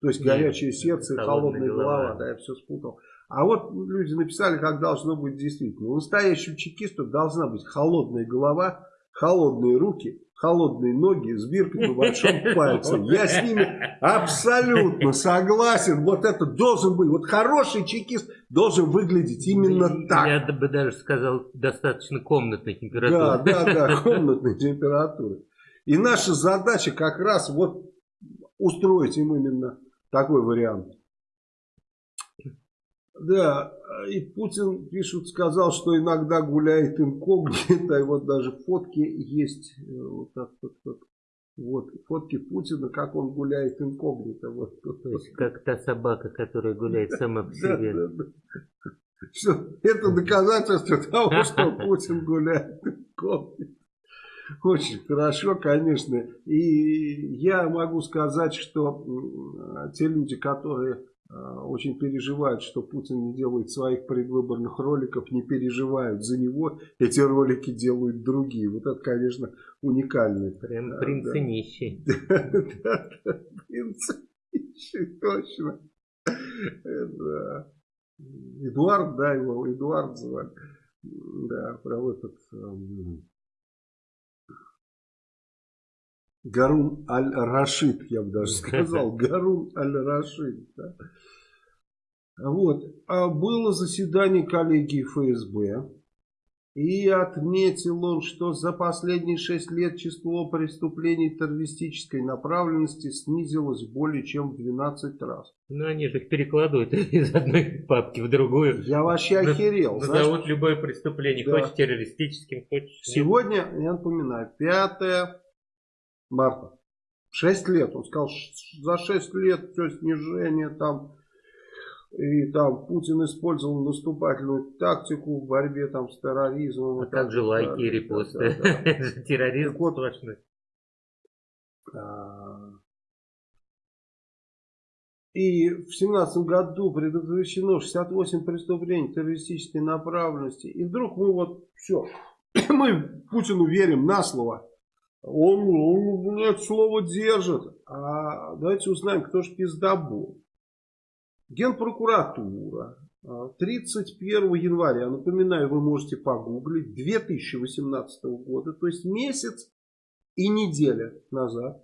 То есть горячее сердце и холодная голова, голова, да, я все спутал. А вот люди написали, как должно быть действительно. У настоящего чекиста должна быть холодная голова, холодные руки, холодные ноги с биркой на большом пальце. Я с ними абсолютно согласен. Вот это должен быть. Вот хороший чекист должен выглядеть именно так. Я бы даже сказал, достаточно комнатной температуры. Да, да, да, комнатной температуры. И наша задача как раз вот устроить им именно такой вариант. Да, и Путин, пишут, сказал, что иногда гуляет инкогнито, и вот даже фотки есть, э, вот так вот, вот, вот фотки Путина, как он гуляет инкогнито. Вот, То есть, как та собака, которая гуляет сама по себе. Да, да, да. Все, это доказательство того, что Путин гуляет инкогнито. Очень хорошо, конечно. И я могу сказать, что те люди, которые Э, очень переживают, что Путин не делает своих предвыборных роликов, не переживают за него, эти ролики делают другие. Вот это, конечно, уникальный. Прям принц да. нищий. Да, да, принц нищий, точно. Да. Эдуард, да, его Эдуард звали. Да, про этот Гарун Аль-Рашид, я бы даже сказал. Гарун Аль-Рашид. Да. Вот. А было заседание коллегии ФСБ. И отметил он, что за последние шесть лет число преступлений террористической направленности снизилось более чем в 12 раз. Ну, они же их перекладывают из одной папки в другую. Я вообще охерел. Назовут любое преступление, да. хочешь террористическим, хочешь... Сегодня, я напоминаю, 5 марта. 6 лет. Он сказал, за 6 лет все снижение там. И там Путин использовал наступательную тактику в борьбе там с терроризмом. А как же лайки и репосты? Да, да. Терроризм вот, сплошной. А, и в 2017 году предотвращено 68 преступлений террористической направленности. И вдруг мы вот все, мы Путину верим на слово. Он, он блядь, слово держит. А давайте узнаем, кто же пиздобол. Генпрокуратура 31 а, января, напоминаю, вы можете погуглить, 2018 года, то есть месяц и неделя назад,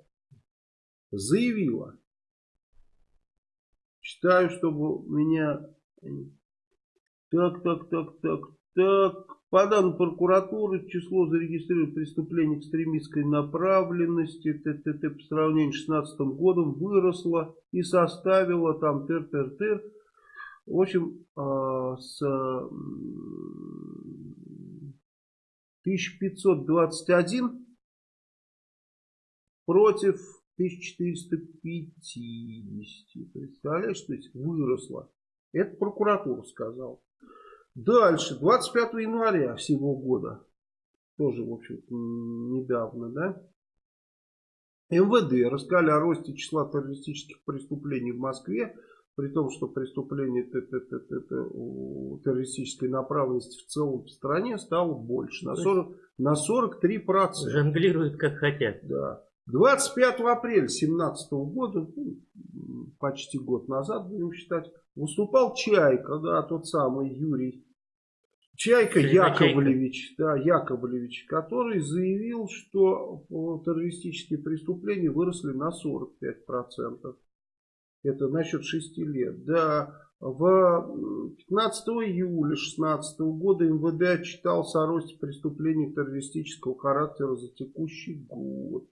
заявила, читаю, чтобы меня... Так, так, так, так, так. По данным прокуратуры, число зарегистрированных преступлений экстремистской направленности ТТТ по сравнению с 2016 годом выросло и составило там тыр-тыр-тыр. В общем, а, с 1521 против 1450. Представляешь, то есть выросло. Это прокуратура сказала. Дальше, 25 января всего года, тоже, в общем недавно, да, МВД рассказали о росте числа террористических преступлений в Москве, при том, что преступление террористической направленности в целом в стране стало больше, на, 40, на 43%. Жонглируют как хотят. Да. 25 апреля 2017 года, ну, почти год назад, будем считать, выступал Чайка, да, тот самый Юрий Чайка Яковлевич, да, Яковлевич, который заявил, что террористические преступления выросли на 45%. Это насчет 6 лет. Да, в 15 июля 2016 года МВД отчитался о росте преступлений террористического характера за текущий год.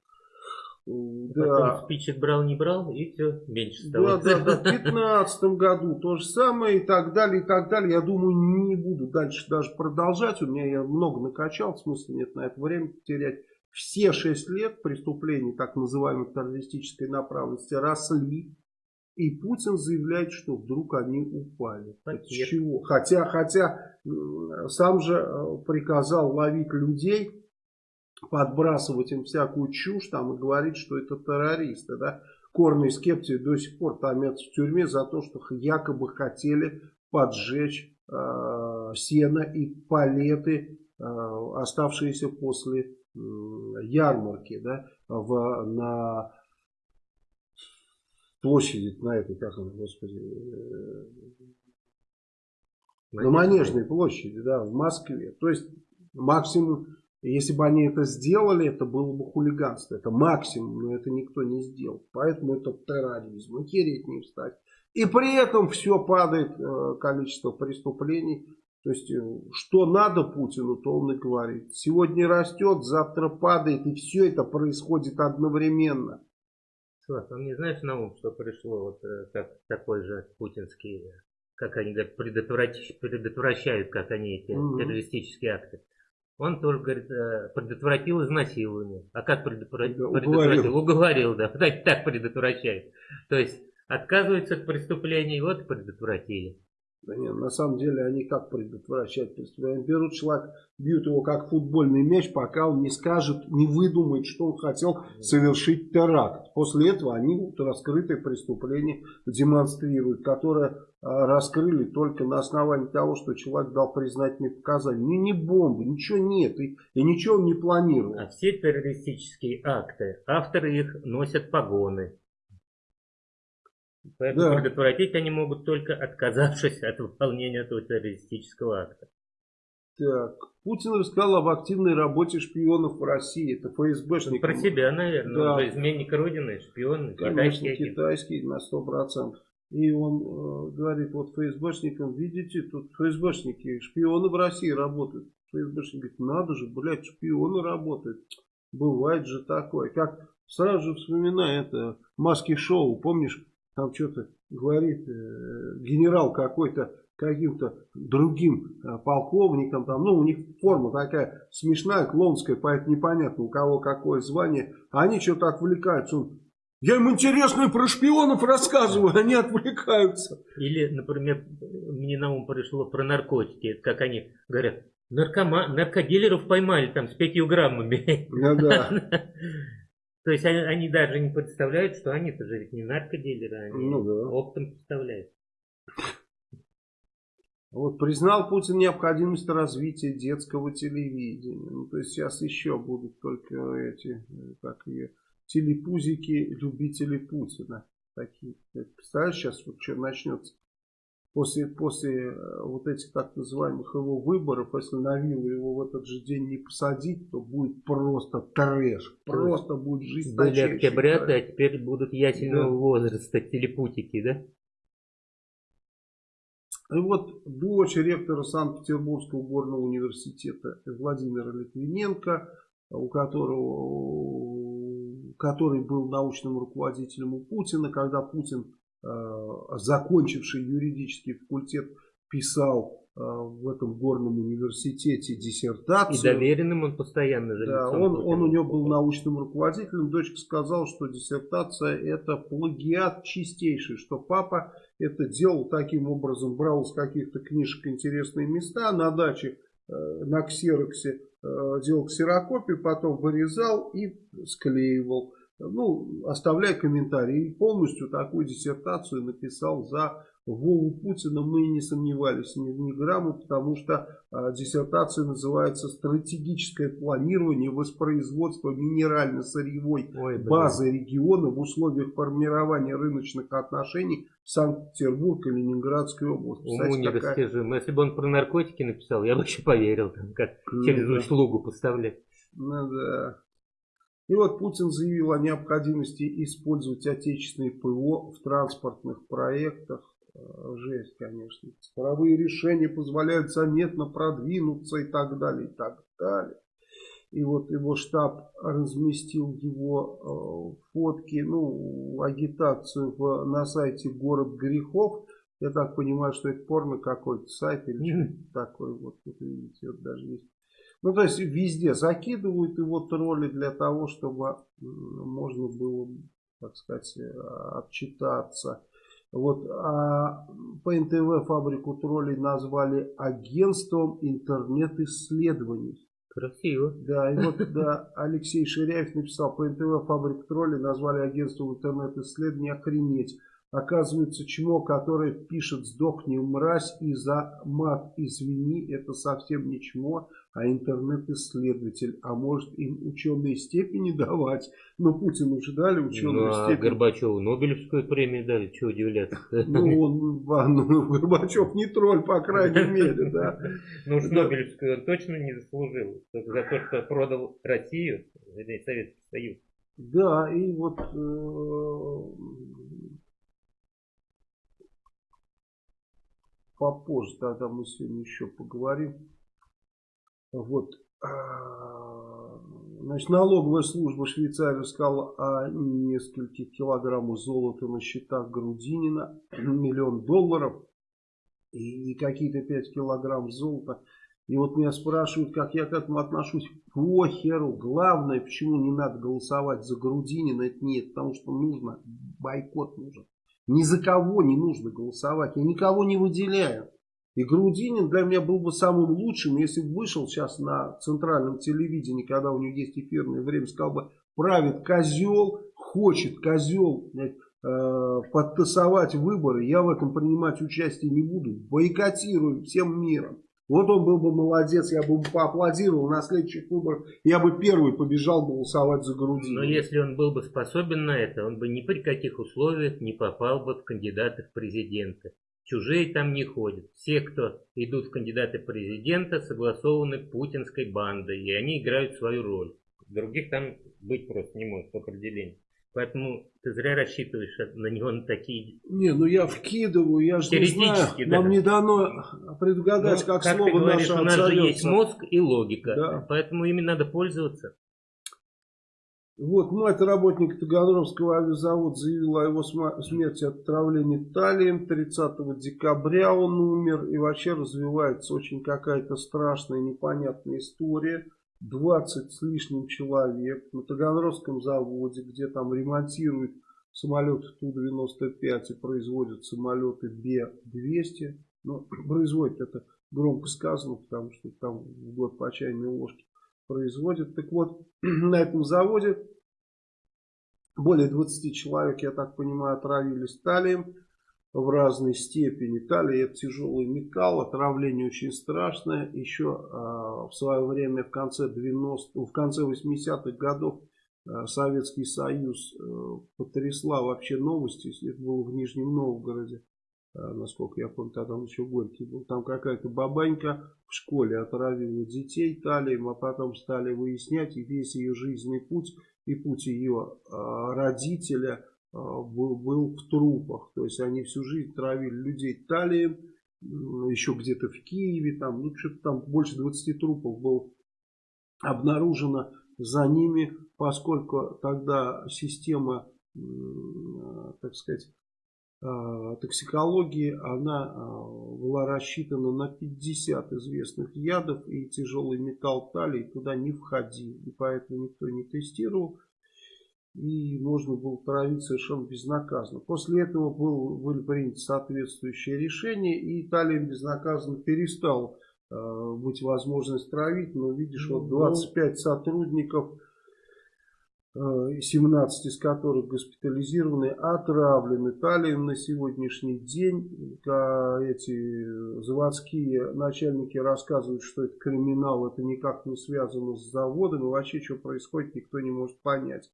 Да. Потом спичек брал, не брал, и все, меньше стало. Да, да, да. В 2015 году то же самое, и так далее, и так далее. Я думаю, не буду дальше даже продолжать. У меня я много накачал, в смысле нет на это время терять. Все 6 лет преступлений так называемой террористической направленности росли. И Путин заявляет, что вдруг они упали. С чего? Хотя, хотя сам же э, приказал ловить людей подбрасывать им всякую чушь там и говорить, что это террористы. Да? Корные скептики до сих пор томятся в тюрьме за то, что якобы хотели поджечь э, сено и палеты, э, оставшиеся после э, ярмарки да, в, на площади, на этой, как он, господи, э, на Манежной площади, да, в Москве. То есть максимум если бы они это сделали, это было бы хулиганство. Это максимум, но это никто не сделал. Поэтому это терроризм. Охереть не встать. И при этом все падает э, количество преступлений. То есть, э, что надо Путину, то он и говорит. Сегодня растет, завтра падает. И все это происходит одновременно. Слав, он не знаешь на ум, что пришло вот э, как такой же путинский, как они говорят, предотвращают, предотвращают как они эти угу. террористические акты. Он тоже, говорит, э, предотвратил изнасилование. А как предотвратил? Уговорил. Уговорил, да. Так предотвращает. То есть отказывается от преступлений, вот предотвратили. Да нет, на самом деле они как предотвращать преступление? Берут человека, бьют его как футбольный мяч, пока он не скажет, не выдумает, что он хотел совершить теракт. После этого они вот раскрытое преступление демонстрируют, которое а, раскрыли только на основании того, что человек дал признательные показания. Не, не бомбы, ничего нет, и, и ничего он не планировал. А все террористические акты, авторы их носят погоны. Поэтому да. предотвратить они могут только отказавшись от выполнения этого террористического акта. Так, Путин рассказал об активной работе шпионов в России. Это ФСБшник. Про себя, наверное. Да. Он изменник Родины, шпион, Конечно, китайский. китайский на сто процентов. И он э, говорит, вот ФСБшникам, видите, тут ФСБшники, шпионы в России работают. ФСБшник говорит, надо же, блядь, шпионы работают. Бывает же такое. Как сразу же вспоминаю это маски шоу, помнишь, там что-то говорит э, генерал какой-то каким-то другим э, полковником, там, ну, у них форма такая смешная, клоунская, поэтому непонятно, у кого какое звание. Они что-то отвлекаются, он Я им интересно про шпионов рассказываю, они отвлекаются. Или, например, мне на ум пришло про наркотики, как они говорят, наркома... наркодилеров поймали там с пятью граммами. Ну да. То есть они, они даже не представляют, что они-то же ведь не наркодилеры, они Ну да. оптом представляют. Вот признал Путин необходимость развития детского телевидения. Ну, то есть сейчас еще будут только эти, э, как ее, телепузики, любители Путина. Такие. Представляешь, сейчас вот что начнется? После, после э, вот этих так называемых его выборов, если на виллу его в этот же день не посадить, то будет просто трэш. Просто будет жизнь Были октябрята, а теперь будут ясельного Да. возраста, телепутики, да? И вот дочь ректора Санкт-Петербургского горного университета Владимира Литвиненко, у которого, который был научным руководителем у Путина, когда Путин, закончивший юридический факультет, писал э, в этом горном университете И диссертацию. доверенным он постоянно же Да, он, он у него был научным руководителем. Дочка сказала, что диссертация это плагиат чистейший, что папа это делал таким образом, брал из каких-то книжек интересные места на даче э, на ксероксе, э, делал ксерокопию, потом вырезал и склеивал. Ну, оставляя комментарии. И полностью такую диссертацию написал за Вову Путина. Мы не сомневались ни, ни грамма, потому что а, диссертация называется «Стратегическое планирование воспроизводства минерально-сырьевой базы региона в условиях формирования рыночных отношений в Санкт-Петербург и Ленинградской области». Уму недостижимо. Если бы он про наркотики написал, я бы еще поверил, там, как Ну через да. услугу поставлять. Ну да. И вот Путин заявил о необходимости использовать отечественные ПВО в транспортных проектах. Э, Жесть, конечно. Цифровые решения позволяют заметно продвинуться и так далее, и так далее. И вот его штаб разместил его э, фотки, ну, агитацию в, на сайте «Город грехов». Я так понимаю, что это порно какой-то сайт или что-то такое. Вот, вот видите, вот даже есть. Ну, то есть везде закидывают его тролли для того, чтобы можно было, так сказать, э, отчитаться. Вот, а по НТВ фабрику троллей назвали агентством интернет-исследований. Красиво. Да, и вот да, Алексей Ширяев написал, по НТВ фабрик троллей назвали агентством интернет-исследований охренеть. Оказывается, чмо, которое пишет «сдохни, мразь» и за мат «извини» это совсем не чмо, а интернет-исследователь. А может им ученые степени давать? Но Путину же дали ученую Ну, а степень. Горбачеву Нобелевскую премию дали, чего удивляться Ну, он, а, ну, Горбачев не тролль, по крайней мере, да. Ну уж. Нобелевскую он точно не заслужил. За то, что продал Россию, Советский Союз. Да, и вот э, попозже тогда мы сегодня еще поговорим. Вот. а, Значит, налоговая служба Швейцарии сказала о нескольких килограммах золота на счетах Грудинина, миллион долларов и, и какие-то 5 килограмм золота. И вот меня спрашивают, как я к этому отношусь. Похеру. Главное, почему не надо голосовать за Грудинина, это нет, потому что нужно, бойкот нужен. Ни за кого не нужно голосовать. Я никого не выделяю. И Грудинин для меня был бы самым лучшим, если бы вышел сейчас на центральном телевидении, когда у него есть эфирное время, сказал бы, правит козел, хочет козел э, подтасовать выборы, я в этом принимать участие не буду, бойкотирую всем миром. Вот он был бы молодец, я бы поаплодировал, на следующих выборах я бы первый побежал голосовать за Грудинина. Но если он был бы способен на это, он бы ни при каких условиях не попал бы в кандидаты в президенты. Чужие там не ходят. Все, кто идут в кандидаты президента, согласованы путинской бандой, и они играют свою роль. Других там быть просто не может по определению. Поэтому ты зря рассчитываешь на него на такие... Не, ну я вкидываю, я же не знаю, Теоретически, да. нам не дано предугадать, Ну, как, ты слово говоришь, наше у нас же есть мозг и логика. Да. Поэтому ими надо пользоваться. Вот мать работника Таганрогского авиазавода заявила о его смерти от отравления талием. 30 декабря он умер. И вообще развивается очень какая-то страшная, непонятная история. 20 с лишним человек на Таганрогском заводе, где там ремонтируют самолеты Ту-95 и производят самолеты Б-200. Но производят это громко сказано, потому что там в год по чайной ложке производят. Так вот, на этом заводе более 20 человек, я так понимаю, отравились талием в разной степени. Талия это тяжелый металл, отравление очень страшное. Еще э, в свое время, в конце, 90, в конце 80-х годов, э, Советский Союз э, потрясла вообще новости, это было в Нижнем Новгороде. А, насколько я помню, тогда он еще Горький был. Там какая-то бабанька в школе отравила детей талием, а потом стали выяснять, и весь ее жизненный путь, и путь ее а, родителя а, был, был в трупах. То есть они всю жизнь травили людей талием, еще где-то в Киеве, там, ну что-то там больше 20 трупов было обнаружено за ними, поскольку тогда система, так сказать, Э, токсикологии, она э, была рассчитана на 50 известных ядов, и тяжелый металл талий туда не входил. И поэтому никто не тестировал, и можно было травить совершенно безнаказанно. После этого был, были приняты соответствующие решения, и талием безнаказанно перестал э, быть возможность травить. Но видишь, вот 25 ну, сотрудников 17 из которых госпитализированы, отравлены талием на сегодняшний день. Эти заводские начальники рассказывают, что это криминал, это никак не связано с заводом, и вообще, что происходит, никто не может понять.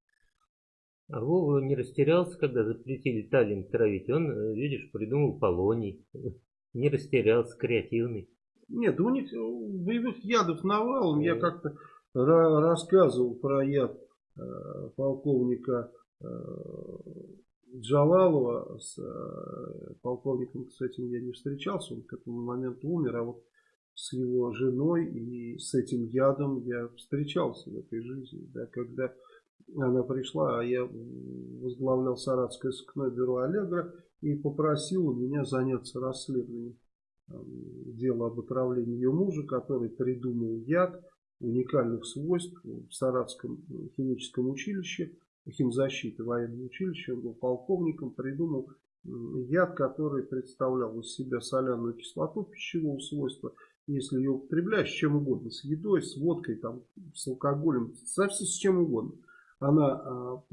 А Вова не растерялся, когда запретили талием травить. Он, э, видишь, придумал полоний. Не растерялся, креативный. Нет, у них боевых ядов навалом. Я как-то рассказывал про яд Э, полковника э, Джалалова с э, полковником, кстати, я не встречался, он к этому моменту умер, а вот с его женой и с этим ядом я встречался в этой жизни, да, когда она пришла, а я возглавлял Саратское сыскное бюро Аллегра и попросил у меня заняться расследованием дела об отравлении ее мужа, который придумал яд, уникальных свойств в Саратском химическом училище, химзащиты военного училища, он был полковником, придумал яд, который представлял из себя соляную кислоту пищевого свойства. Если ее употребляешь с чем угодно, с едой, с водкой, там, с алкоголем, совсем с чем угодно, она а,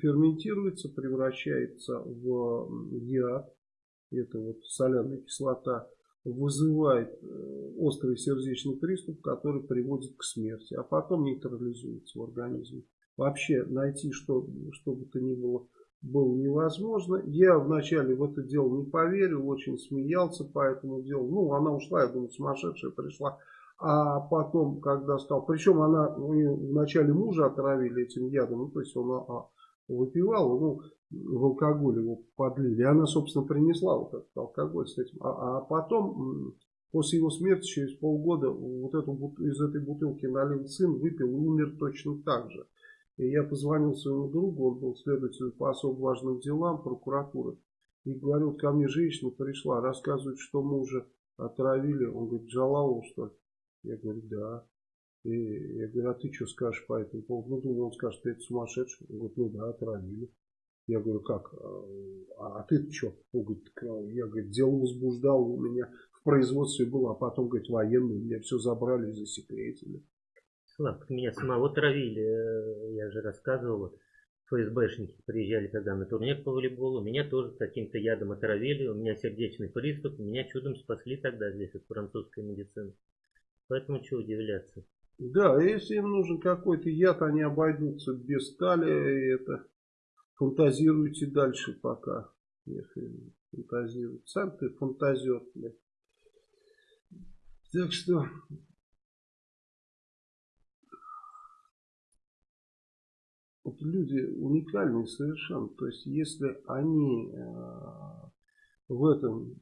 ферментируется, превращается в яд, это вот соляная кислота, вызывает э, острый сердечный приступ, который приводит к смерти, а потом нейтрализуется в организме. Вообще найти что, что бы то ни было было невозможно. Я вначале в это дело не поверил, очень смеялся по этому делу. Ну, она ушла, я думаю, сумасшедшая пришла. А потом, когда стал... Причем она вначале мужа отравили этим ядом, ну, то есть он а, выпивал, ну, в алкоголь его подлили. И она, собственно, принесла вот этот алкоголь с этим. А, а потом, после его смерти, через полгода, вот эту, из этой бутылки налил сын, выпил и умер точно так же. И я позвонил своему другу, он был следователем по особо важным делам прокуратуры. И говорю, вот ко мне женщина пришла, рассказывает, что мужа отравили. Он говорит, Джалалу, что ли? Я говорю, да. И я говорю, а ты что скажешь по этому поводу? Ну, думаю, он скажет, ты это сумасшедший. Он говорит, ну да, отравили. Я говорю, как? А, а ты что? Он говорит, я говорит, дело возбуждал у меня в производстве было, а потом, говорит, военные меня все забрали засекретили. Славка, меня самого травили, э, я же рассказывал, ФСБшники приезжали когда на турнир по волейболу, меня тоже каким-то ядом отравили, у меня сердечный приступ, меня чудом спасли тогда здесь от французской медицины. Поэтому что удивляться. Да, если им нужен какой-то яд, они обойдутся без стали, и это фантазируйте дальше пока. Если фантазируете. Сам ты фантазер, блядь. Так что вот люди уникальные совершенно. То есть, если они э, в этом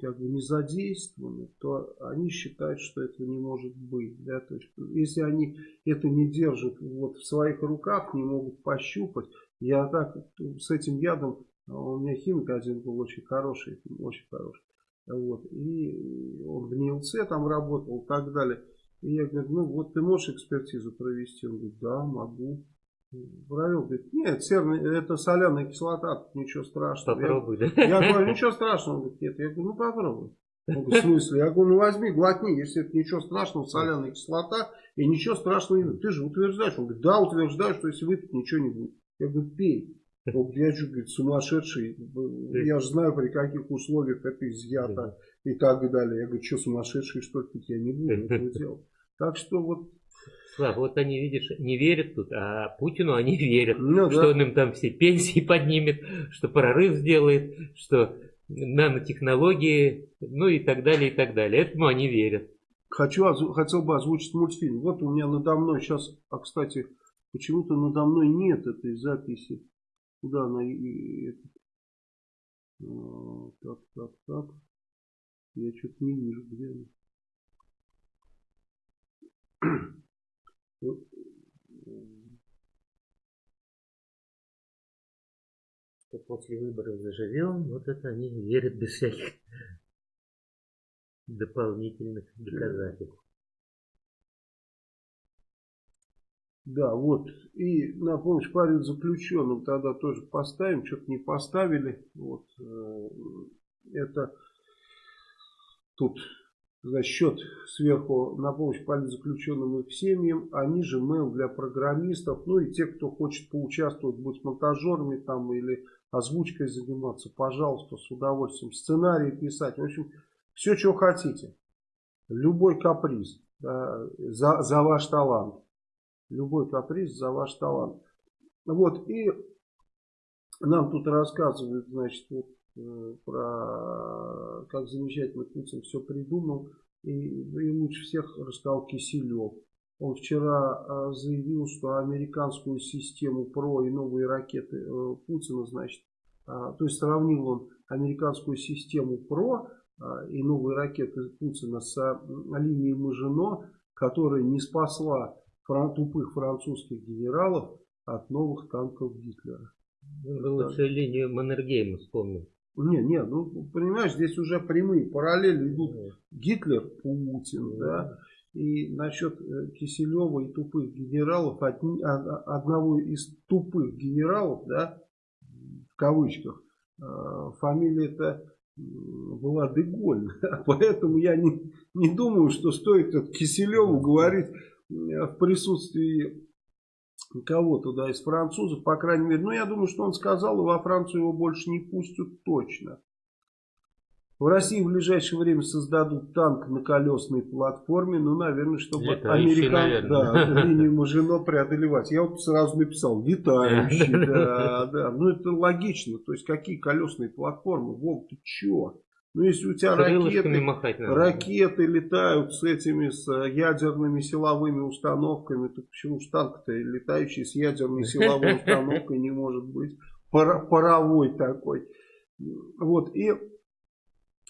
как бы не задействованы, то они считают, что этого не может быть. Да? То есть, если они это не держат вот в своих руках, не могут пощупать, я так с этим ядом, у меня химик один был очень хороший, очень хороший. Вот, и он в НИЛЦ там работал и так далее. И я говорю, ну вот ты можешь экспертизу провести? Он говорит, да, могу. Провел, говорит, нет, серный, это соляная кислота, ничего страшного. Попробуй, я? Я говорю, ничего страшного. Он говорит, нет. Я говорю, ну попробуй. Он говорит, в смысле? Я говорю, ну возьми, глотни, если это ничего страшного, соляная кислота, и ничего страшного не будет. Ты же утверждаешь. Он говорит, да, утверждаю, что если выпить, ничего не будет. Я говорю, пей. Он говорит, я что, говорит, сумасшедший, я же знаю, при каких условиях это изъято и так далее. Я говорю, что сумасшедший, что ли, я не буду этого делать. Так что вот Слав, вот они, видишь, не верят тут, а Путину они верят, ну, что да. он им там все пенсии поднимет, что прорыв сделает, что нанотехнологии, ну и так далее, и так далее. Этому они верят. Хочу, хотел бы озвучить мультфильм. Вот у меня надо мной сейчас, а кстати, почему-то надо мной нет этой записи. Куда она а, так, так, так. Я что-то не вижу, где она. Что после выборов заживем, вот это они верят без всяких дополнительных доказательств. Да, вот. И на помощь парень заключенным тогда тоже поставим. Что-то не поставили. Вот. Э, это тут за счет сверху на помощь политзаключенным и их семьям, а ниже mail для программистов, ну и те, кто хочет поучаствовать, быть монтажерами там или озвучкой заниматься, пожалуйста, с удовольствием, сценарий писать, в общем, все, что хотите, любой каприз да, за, за ваш талант, любой каприз за ваш талант. Вот, и нам тут рассказывают, значит, вот, Э, про как замечательно Путин все придумал. И, и лучше всех рассказал Киселев. Он вчера э, заявил, что американскую систему ПРО и новые ракеты э, Путина, значит, то есть сравнил он американскую систему ПРО и новые ракеты Путина с линией Мажино, которая не спасла тупых французских генералов от новых танков Гитлера. Лучше линию Маннергейма вспомнил. Не, не, ну, понимаешь, здесь уже прямые параллели идут. Гитлер, Путин, да. И насчет э, Киселева и тупых генералов, одни, одного из тупых генералов, да, в кавычках, э, фамилия-то была Деголь. Поэтому я не, не думаю, что стоит от Киселеву говорить в присутствии кого туда из французов, по крайней мере. Ну, я думаю, что он сказал, и во Францию его больше не пустят точно. В России в ближайшее время создадут танк на колесной платформе, ну, наверное, чтобы американцы да, линию Мажино преодолевать. Я вот сразу написал, летающий, да, да. Ну, это логично. То есть, какие колесные платформы? Вов, ты чё? Ну, если у тебя ракеты, ракеты летают с этими с э, ядерными силовыми установками, то почему же танк-то летающий с ядерной силовой установкой не может быть? Паровой такой. Вот, и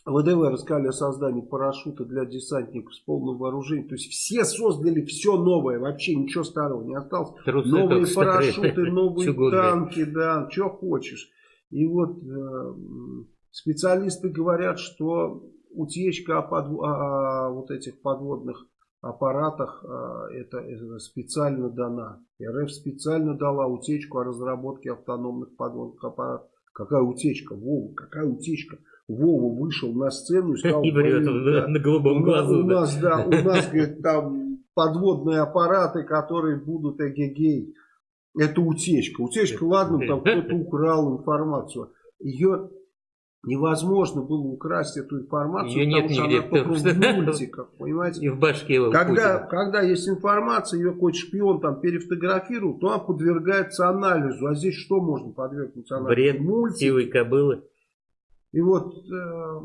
ВДВ рассказали о создании парашюта для десантников с полным вооружением. То есть все создали все новое, вообще ничего старого не осталось. Трусы новые парашюты, новые танки, да, что хочешь. И вот э, Специалисты говорят, что утечка о, подв... о вот этих подводных аппаратах а, это, это специально дана. РФ специально дала утечку о разработке автономных подводных аппаратов. Какая утечка? Вова, какая утечка? Вова вышел на сцену и сказал... И врет, да, на голубом глазу. У нас, да, у нас, говорит, там подводные аппараты, которые будут эгегей. Это утечка. Утечка, ладно, там кто-то украл информацию. Ее невозможно было украсть эту информацию, ее потому нет что нигде, она только в мультиках, понимаете? И в башке его когда, когда есть информация, ее какой-то шпион там перефотографирует, то она подвергается анализу. А здесь что можно подвергнуть анализу? Бред, Мультик. силы кобылы. И вот э,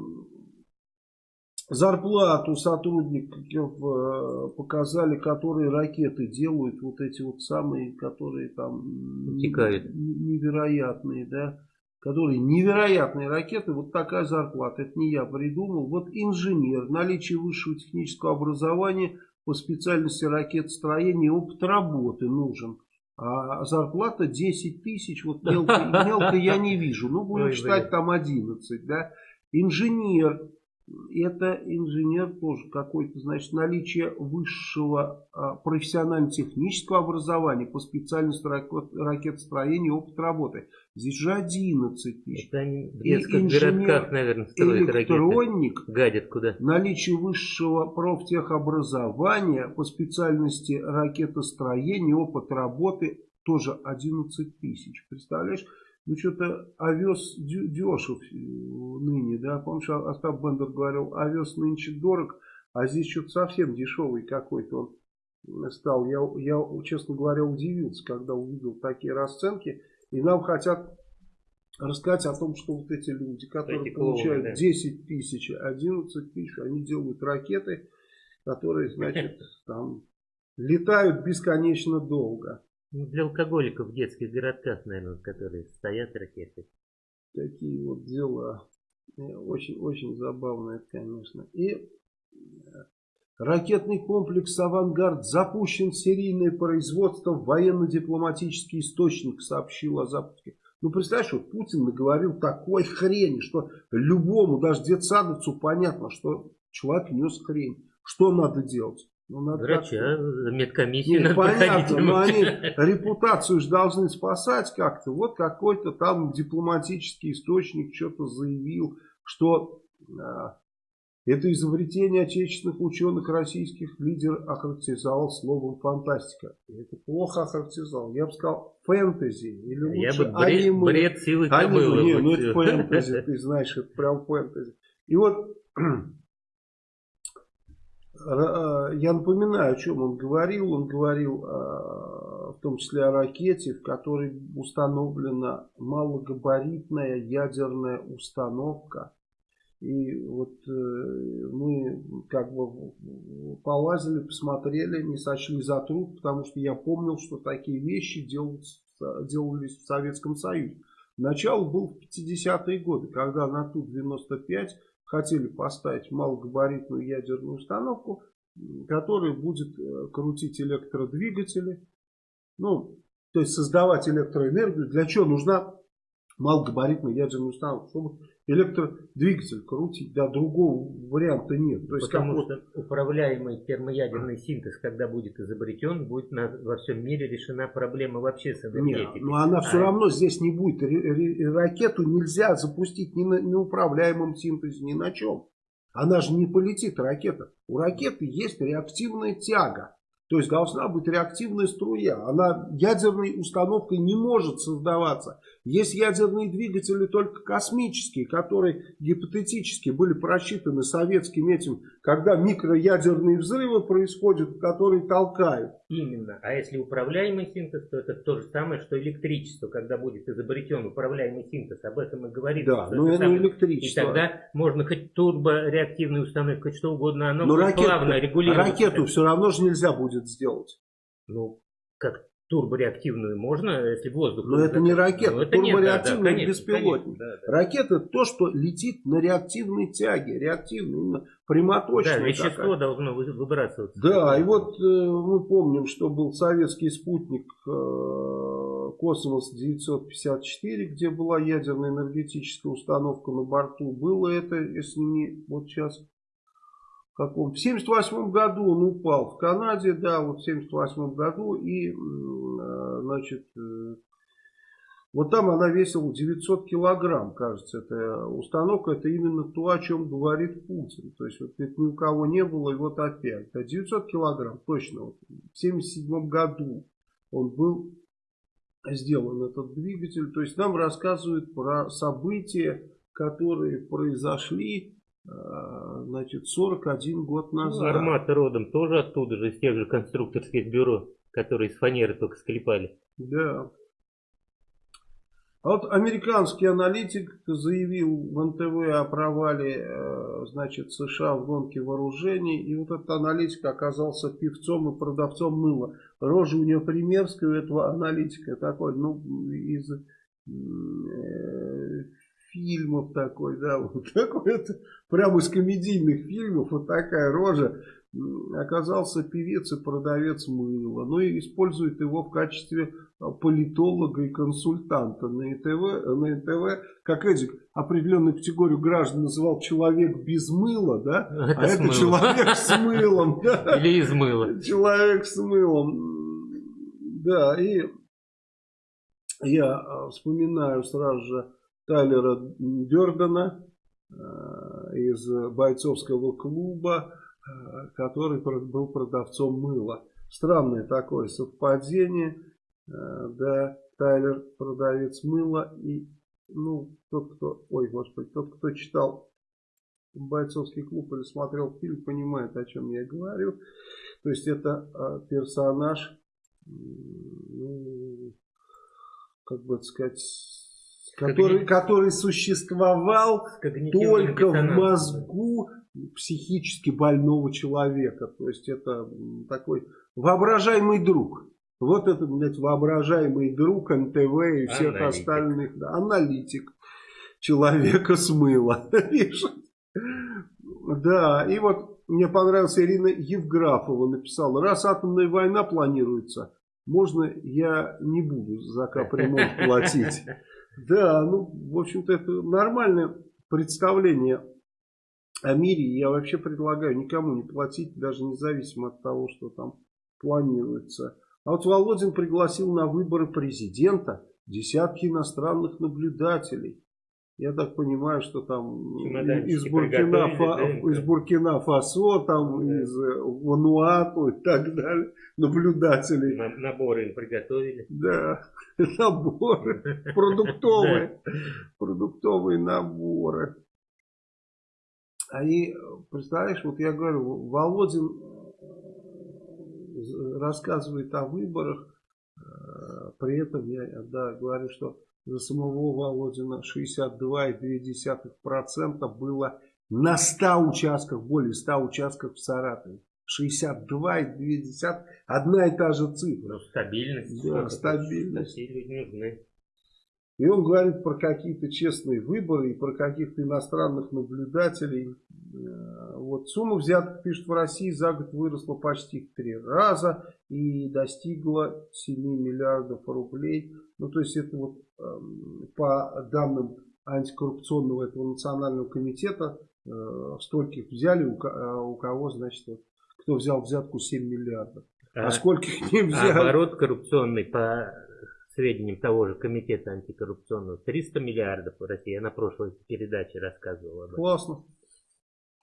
зарплату сотрудников э, показали, которые ракеты делают, вот эти вот самые, которые там Утекают. невероятные, да которые невероятные ракеты, вот такая зарплата. Это не я придумал. Вот инженер, наличие высшего технического образования по специальности ракетостроения, опыт работы нужен. А зарплата 10 тысяч, вот мелко, мелко я не вижу. Ну, будем Ой, считать там 11, да. Инженер, это инженер тоже какой-то, значит, наличие высшего а, профессионально-технического образования по специальности ракет, ракетостроения опыт работы. Здесь же 11 тысяч. Это они в детских городках, наверное, строят электроник, ракеты. Гадят куда. Наличие высшего профтехобразования по специальности ракетостроения опыт работы тоже 11 тысяч. Представляешь? Ну что-то овес дешев э, ныне, да, помнишь, Остап Бендер говорил, овес нынче дорог, а здесь что-то совсем дешевый какой-то он стал. Я, я, честно говоря, удивился, когда увидел такие расценки, и нам хотят рассказать о том, что вот эти люди, которые эти получают клоуны, да. 10 тысяч, 11 тысяч, они делают ракеты, которые, значит, там летают бесконечно долго. Ну, для алкоголиков в детских городках, наверное, которые стоят ракеты. Такие вот дела. Очень-очень забавно это, конечно. И э, ракетный комплекс «Авангард» запущен в серийное производство. Военно-дипломатический источник сообщил о запуске. Ну, представляешь, вот Путин наговорил такой хрени, что любому, даже детсадовцу понятно, что человек нес хрень. Что надо делать? Ну, надо Врача, медкомиссию надо понятно, но они репутацию же должны спасать как-то. Вот какой-то там дипломатический источник что-то заявил, что а, это изобретение отечественных ученых российских лидер охарактеризовал словом фантастика. Это плохо охарактеризовал. Я бы сказал фэнтези. Или лучше Я бы бред, аниме. бред силы аниме. Не, ну это фэнтези, ты знаешь, это прям фэнтези. И вот я напоминаю, о чем он говорил. Он говорил э, в том числе о ракете, в которой установлена малогабаритная ядерная установка. И вот э, мы как бы полазили, посмотрели, не сочли за труд, потому что я помнил, что такие вещи делались в Советском Союзе. Начало было в 50-е годы, когда на Ту-95 хотели поставить малогабаритную ядерную установку, которая будет э, крутить электродвигатели, ну, то есть создавать электроэнергию. Для чего нужна малогабаритная ядерная установка? Чтобы электродвигатель крутить, да, другого варианта нет. То есть Потому что управляемый термоядерный синтез, когда будет изобретен, будет на, во всем мире решена проблема вообще с энергетикой. Нет, но она все а равно здесь не будет. Ракету нельзя запустить ни на неуправляемом синтезе, ни на чем. Она же не полетит, ракета. У ракеты есть реактивная тяга. То есть должна быть реактивная струя. Она ядерной установкой не может создаваться. Есть ядерные двигатели только космические, которые гипотетически были просчитаны советским этим, когда микроядерные взрывы происходят, которые толкают. Именно. А если управляемый синтез, то это то же самое, что электричество, когда будет изобретен управляемый синтез. Об этом и говорит. Да, но это самое. электричество. И тогда можно хоть турбореактивную установку, хоть что угодно, оно но ракету, плавно регулируется. Ракету все равно же нельзя будет сделать. Ну, как турбореактивную можно, если воздух... Но это не ракета, ну, это турбореактивный да, да, беспилотник. Конечно, да, да. Ракета то, что летит на реактивной тяге, реактивной, именно прямоточной. Да, вещество такая. должно выбрасываться. Да, и вот э, мы помним, что был советский спутник э, Космос 954, где была ядерная энергетическая установка на борту. Было это, если не вот сейчас каком в 78 году он упал в Канаде, да, вот в 78 году, и, э, значит, э, вот там она весила 900 килограмм, кажется, эта установка, это именно то, о чем говорит Путин, то есть вот это ни у кого не было, и вот опять, да, 900 килограмм, точно, вот, в 77 году он был сделан этот двигатель, то есть нам рассказывают про события, которые произошли значит, 41 год ну, назад. Ну, армата родом тоже оттуда же, из тех же конструкторских бюро, которые из фанеры только склепали. Да. А вот американский аналитик заявил в НТВ о провале э, значит, США в гонке вооружений. И вот этот аналитик оказался певцом и продавцом мыла. Рожа у него примерская, у этого аналитика такой, ну, из э, фильмов такой, да, вот такой это, прямо из комедийных фильмов, вот такая рожа. оказался певец и продавец мыла. Ну и использует его в качестве а, политолога и консультанта на НТВ, на НТВ как Эдик определенную категорию граждан называл человек без мыла, да? Это а это человек с мылом. Или из мыла. Человек с мылом. Да, и я а, вспоминаю сразу же Тайлера Дердена э, из бойцовского клуба, э, который был продавцом мыла. Странное такое совпадение. Э, Да, Тайлер продавец мыла и ну, тот, кто, ой, господи, тот, кто читал бойцовский клуб или смотрел фильм, понимает, о чем я говорю. То есть это персонаж, ну, как бы сказать, который, который существовал только в мозгу психически больного человека. То есть это такой воображаемый друг. Вот это, блядь, воображаемый друг НТВ и всех Аналитик. остальных. да, аналитик человека с мыла. пишет. Да, и вот мне понравилась Ирина Евграфова написала, раз атомная война планируется, можно я не буду за капремонт платить. Да, ну, в общем-то, это нормальное представление о мире. Я вообще предлагаю никому не платить, даже независимо от того, что там планируется. А вот Володин пригласил на выборы президента десятки иностранных наблюдателей. Я так понимаю, что там из Буркина, приготовили, да, из Буркина Фасо, там Да. из э, Вануату и так далее, наблюдателей. На- Наборы им приготовили. Да, наборы продуктовые, продуктовые наборы. Они, представляешь, вот я говорю, Володин э, рассказывает о выборах, э, при этом я да, говорю, что за самого Володина 62,2% было на 100 участках, более 100 участках в Саратове. 62,2, одна и та же цифра. Ну, стабильность. Да, стабильность. Такие люди нужны. И он говорит про какие-то честные выборы и про каких-то иностранных наблюдателей. Э, Вот сумма взяток, пишет, в России за год выросла почти в три раза и достигла 7 миллиардов рублей. Ну, то есть это вот по данным антикоррупционного этого национального комитета э, стольких взяли, у, у кого, значит, вот, кто взял взятку 7 миллиардов. А, А, скольких не а взяли? оборот коррупционный по сведениям того же комитета антикоррупционного 300 миллиардов в России. Я на прошлой передаче рассказывал об этом. Классно.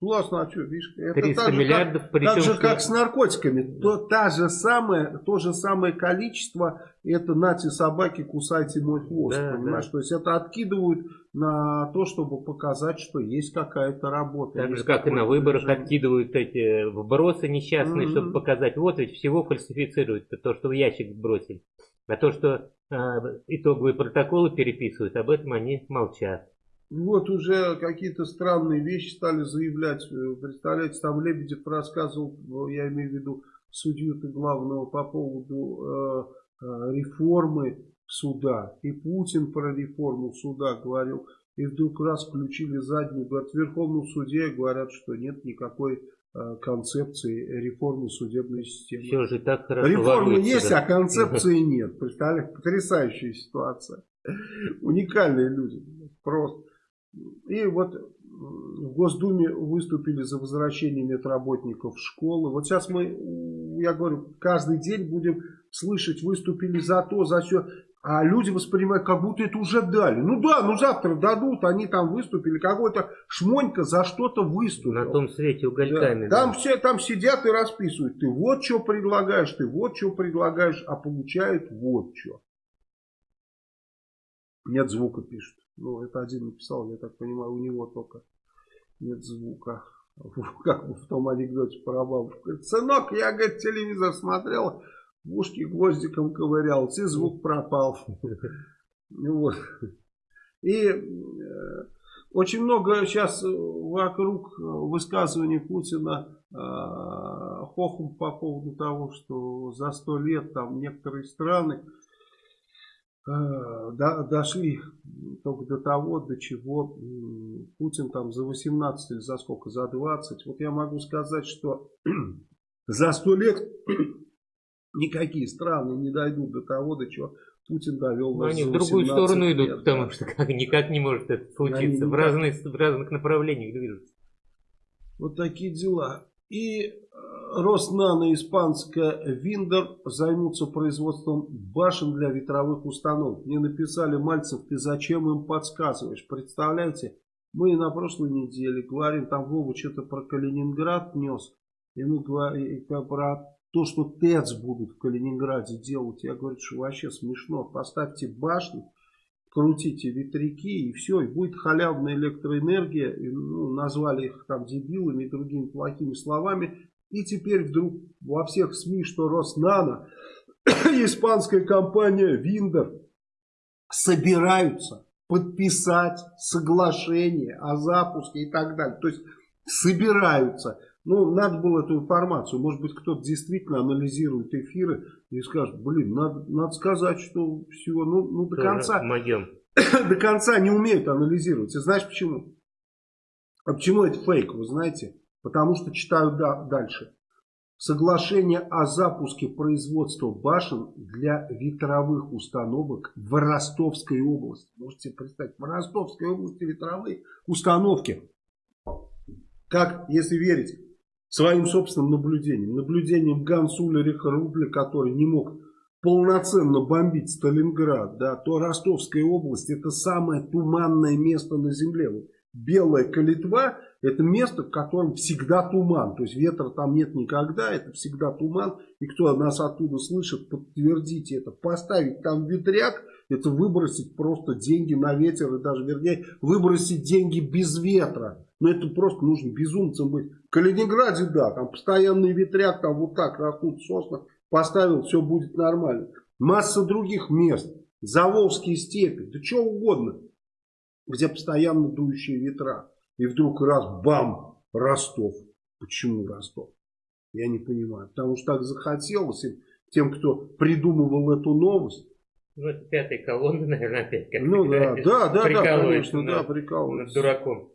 Классно, а что, видишь, это 300 так же, миллиардов, как, причем так же, что- как с наркотиками. То, та же самое, то же самое количество, это нати собаки, кусайте мой хвост, Да, понимаешь? да. То есть это откидывают на то, чтобы показать, что есть какая-то работа. Так же, как и на выборах движение. откидывают эти вбросы несчастные, Мгм. чтобы показать, вот ведь всего фальсифицируют, то, что в ящик бросили. А то, что а, итоговые протоколы переписывают, об этом они молчат. Вот уже какие-то странные вещи стали заявлять. Э, Представляете, там Лебедев рассказывал, э, я имею в виду судью-то главного по поводу э, э, реформы суда. И Путин про реформу суда говорил. И вдруг раз включили заднюю. Говорят, в Верховном суде говорят, что нет никакой э, концепции реформы судебной системы. Все же так хорошо Реформы есть, да. а концепции нет. Представляешь, потрясающая ситуация. Уникальные люди. Просто. И вот в Госдуме выступили за возвращение медработников в школы. Вот сейчас мы, я говорю, каждый день будем слышать, выступили за то, за все. А люди воспринимают, как будто это уже дали. Ну да, ну завтра дадут, они там выступили. Какой-то шмонька за что-то выступил. На том свете Да. угольками. Там да. все там сидят и расписывают. Ты вот что предлагаешь, ты вот что предлагаешь, а получают вот что. Нет звука пишет. Ну, это один написал, я так понимаю, у него только нет звука. Как в том анекдоте про бабушку. Сынок, я, говорит, телевизор смотрел, в ушки гвоздиком ковырял, и звук пропал. Вот. И э, очень много сейчас вокруг высказываний Путина э, хохом по поводу того, что за сто лет там некоторые страны дошли только до того, до чего Путин там за 18 или за сколько, за 20. Вот я могу сказать, что за 100 лет никакие страны не дойдут до того, до чего Путин довел Но они в другую сторону лет, идут, да. потому что как, никак не может это случиться. В, разные, в разных направлениях движутся. Вот такие дела. И э, Роснано испанская Виндер займутся производством башен для ветровых установок. Мне написали, Мальцев, ты зачем им подсказываешь? Представляете, мы на прошлой неделе говорим, там Вова что-то про Калининград нес. И мы говорим про то, что ТЭЦ будут в Калининграде делать, я говорю, что вообще смешно. Поставьте башню, крутите ветряки и все, и будет халявная электроэнергия. И, ну, назвали их там дебилами и другими плохими словами. И теперь вдруг во всех СМИ, что Роснано, испанская компания Виндер собираются подписать соглашение о запуске и так далее. То есть собираются ну, надо было эту информацию. Может быть, кто-то действительно анализирует эфиры и скажет, блин, надо, надо сказать, что всего, ну, ну до конца... Моем. До конца не умеют анализировать. И знаешь почему? А почему это фейк, вы знаете? Потому что читаю да, дальше. Соглашение о запуске производства башен для ветровых установок в Ростовской области. Можете представить, в Ростовской области ветровые установки. Как, если верить своим собственным наблюдением. Наблюдением Ганс Улериха Рубля, который не мог полноценно бомбить Сталинград, да, то Ростовская область это самое туманное место на земле. Вот Белая Калитва это место, в котором всегда туман. То есть ветра там нет никогда, это всегда туман. И кто нас оттуда слышит, подтвердите это. Поставить там ветряк, это выбросить просто деньги на ветер. И даже, вернее, выбросить деньги без ветра. Но это просто нужно безумцем быть. В Калининграде, да, там постоянный ветряк, там вот так растут сосны. Поставил, все будет нормально. Масса других мест. Заволжские степи, да что угодно. Где постоянно дующие ветра. И вдруг раз, бам, Ростов. Почему Ростов? Я не понимаю. Потому что так захотелось им, тем, кто придумывал эту новость. Ну, это пятая колонна, наверное, опять. Как ну, да, да, да, да, конечно, над, да, прикалываются. Над дураком.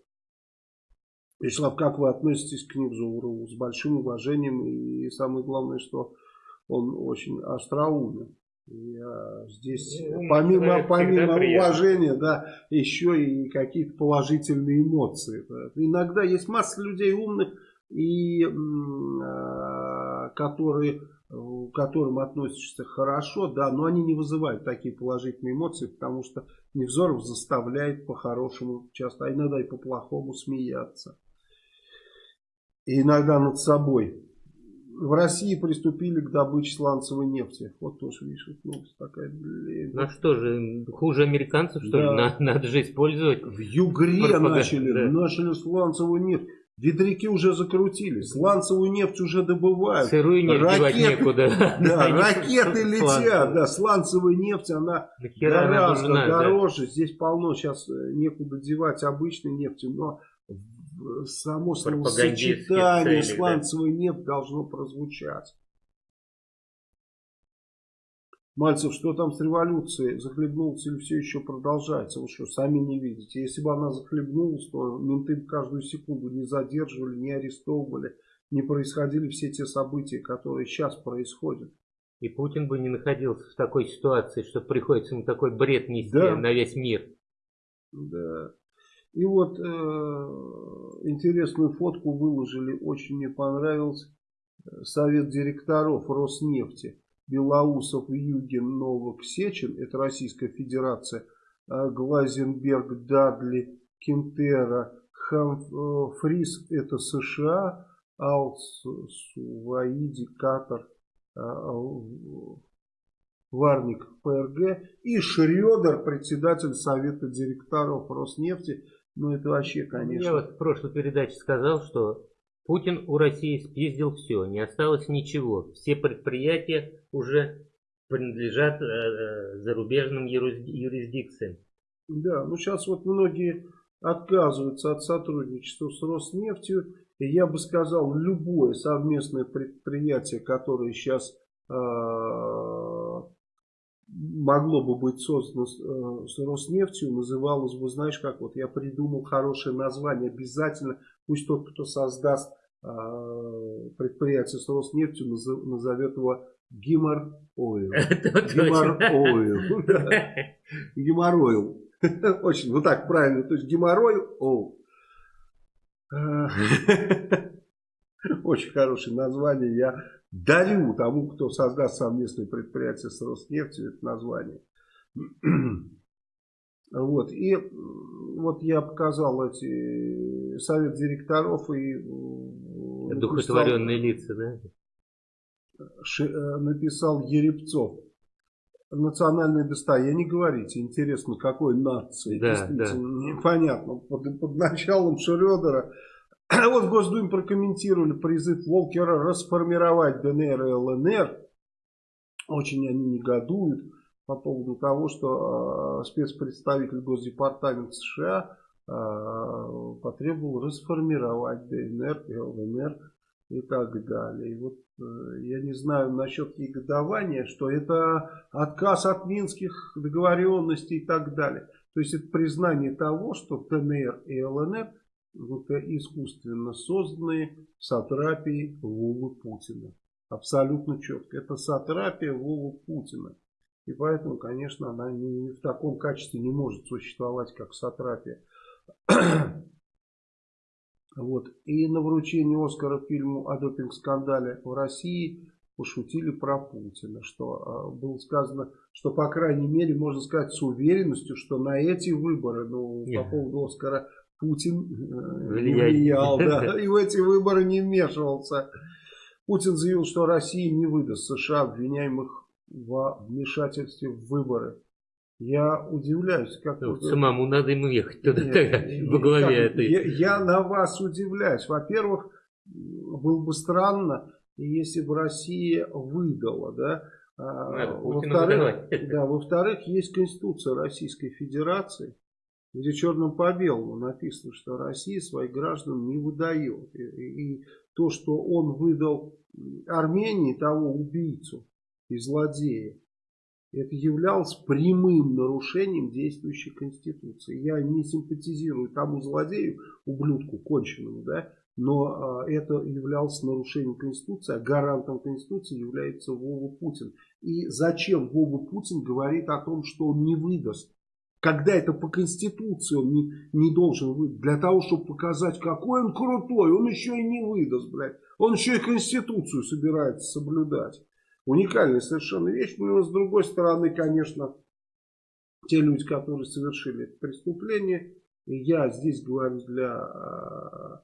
Вячеслав, как вы относитесь к Невзорову? С большим уважением и самое главное, что он очень остроумен. Я здесь, ну, помимо, помимо уважения, да, еще и какие-то положительные эмоции. Иногда есть масса людей умных, и, э, которые, к которым относишься хорошо, да, но они не вызывают такие положительные эмоции, потому что Невзоров заставляет по-хорошему часто, а иногда и по-плохому смеяться и иногда над собой. В России приступили к добыче сланцевой нефти. Вот тоже, видишь, новость такая. Блин. Ну что же, хуже американцев, что да. ли? Надо, надо же использовать. В Югре начали, да. начали сланцевую нефть. Ветряки уже закрутились, сланцевую нефть уже добывают. Сырую нефть ракеты, некуда. Да, ракеты летят, да, сланцевая нефть, она гораздо дороже. Здесь полно сейчас э, некуда девать обычной нефти, но само словосочетание да? нефть должно прозвучать. Мальцев, что там с революцией? Захлебнулась или все еще продолжается? Вы что, сами не видите? Если бы она захлебнулась, то менты каждую секунду не задерживали, не арестовывали, не происходили все те события, которые сейчас происходят. И Путин бы не находился в такой ситуации, что приходится ему такой бред нести да. на весь мир. Да. И вот э, интересную фотку выложили, очень мне понравился. Совет директоров Роснефти. Белоусов, Югин, Новак, Сечин, это Российская Федерация, э, Глазенберг, Дадли, Кентера, Хамфрис, э, это США, Алс, Суваиди, Катар, э, Варник, ПРГ и Шредер, председатель Совета директоров Роснефти. Ну, это вообще, конечно. Я вот в прошлой передаче сказал, что Путин у России спиздил все, не осталось ничего. Все предприятия уже принадлежат э, э зарубежным юрисдикциям. Да, ну сейчас вот многие отказываются от сотрудничества с Роснефтью. И я бы сказал, любое совместное предприятие, которое сейчас э, могло бы быть создано э, с Роснефтью, называлось бы, знаешь, как вот я придумал хорошее название, обязательно пусть тот, кто создаст предприятие с Роснефтью, назовет его Гимор Ойл. Гимор Ойл. Геморроил. Очень, вот так правильно. То есть геморрой, о. Очень хорошее название. Я дарю тому, кто создаст совместное предприятие с Роснефтью, это название. Вот. И вот я показал эти совет директоров и... Духотворенные лица, да? Э, написал Ерепцов. Национальное достояние, говорите, интересно, какой нации, да, действительно, да. непонятно. Под, под началом Шрёдера вот в Госдуме прокомментировали призыв Волкера расформировать ДНР и ЛНР. Очень они негодуют по поводу того, что э, спецпредставитель Госдепартамента США э, потребовал расформировать ДНР ЛНР и так далее. И вот э, я не знаю насчет негодования, что это отказ от минских договоренностей и так далее. То есть это признание того, что ДНР и ЛНР это искусственно созданные сатрапии Вовы Путина. Абсолютно четко. Это сатрапия Вовы Путина. И поэтому, конечно, она не, в таком качестве не может существовать, как сатрапия. Вот. И на вручении Оскара фильму о допинг-скандале в России пошутили про Путина, что э, было сказано, что по крайней мере можно сказать с уверенностью, что на эти выборы, ну, по поводу Оскара Путин э, влиял, да, и в эти выборы не вмешивался. Путин заявил, что Россия не выдаст США обвиняемых во вмешательстве в выборы. Я удивляюсь, как... Ну, самому надо ему ехать туда, нет, тогда, во главе этой. Я, я на вас удивляюсь. Во-первых, было бы странно, если бы Россия выдала, да. А, во-вторых, да, во-вторых, есть Конституция Российской Федерации, где черным по белому написано, что Россия своих граждан не выдает. И, и, и то, что он выдал Армении того убийцу и злодея, это являлось прямым нарушением действующей Конституции. Я не симпатизирую тому злодею, ублюдку конченному, да, но а, это являлось нарушением Конституции, а гарантом Конституции является Вова Путин. И зачем Вова Путин говорит о том, что он не выдаст? Когда это по Конституции он не, не должен выдать. Для того, чтобы показать, какой он крутой, он еще и не выдаст, блядь. Он еще и Конституцию собирается соблюдать. Уникальная совершенно вещь. Но с другой стороны, конечно, те люди, которые совершили это преступление, я здесь говорю для э,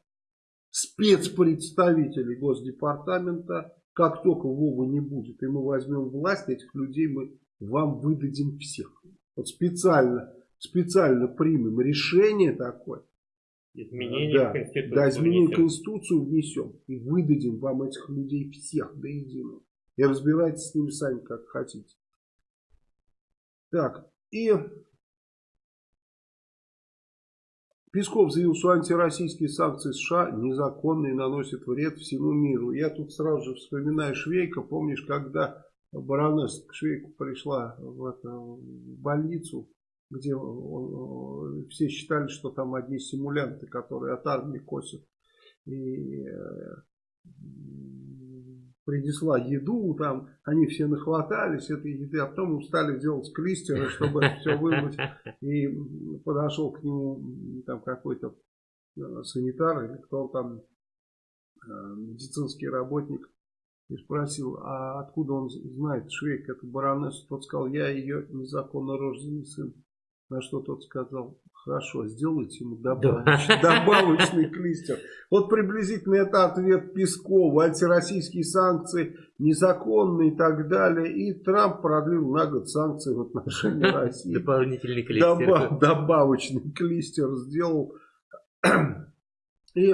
спецпредставителей Госдепартамента, как только Вова не будет, и мы возьмем власть, этих людей мы вам выдадим всех. Вот специально, специально примем решение такое. Изменение да, Конституции. Да, изменение внесем. Конституцию внесем. И выдадим вам этих людей всех до единого. И разбирайтесь с ними сами, как хотите. Так, и Песков заявил, что антироссийские санкции США незаконные наносят вред всему миру. Я тут сразу же вспоминаю Швейка. Помнишь, когда баронесса к Швейку пришла в, это, в больницу, где он, все считали, что там одни симулянты, которые от армии косят. И э, принесла еду, там они все нахватались этой еды, а потом стали делать клистеры, чтобы все вымыть. И подошел к нему там какой-то э, санитар или кто там, э, медицинский работник, и спросил, а откуда он знает Швейк, эту баронессу. Тот сказал, я ее незаконно рожденный сын. На что тот сказал, хорошо, сделайте ему добавочный, добавочный клистер. Вот приблизительно это ответ Пескова. Антироссийские санкции незаконные и так далее. И Трамп продлил на год санкции в отношении России. Дополнительный клистер. Добав, добавочный клистер сделал. И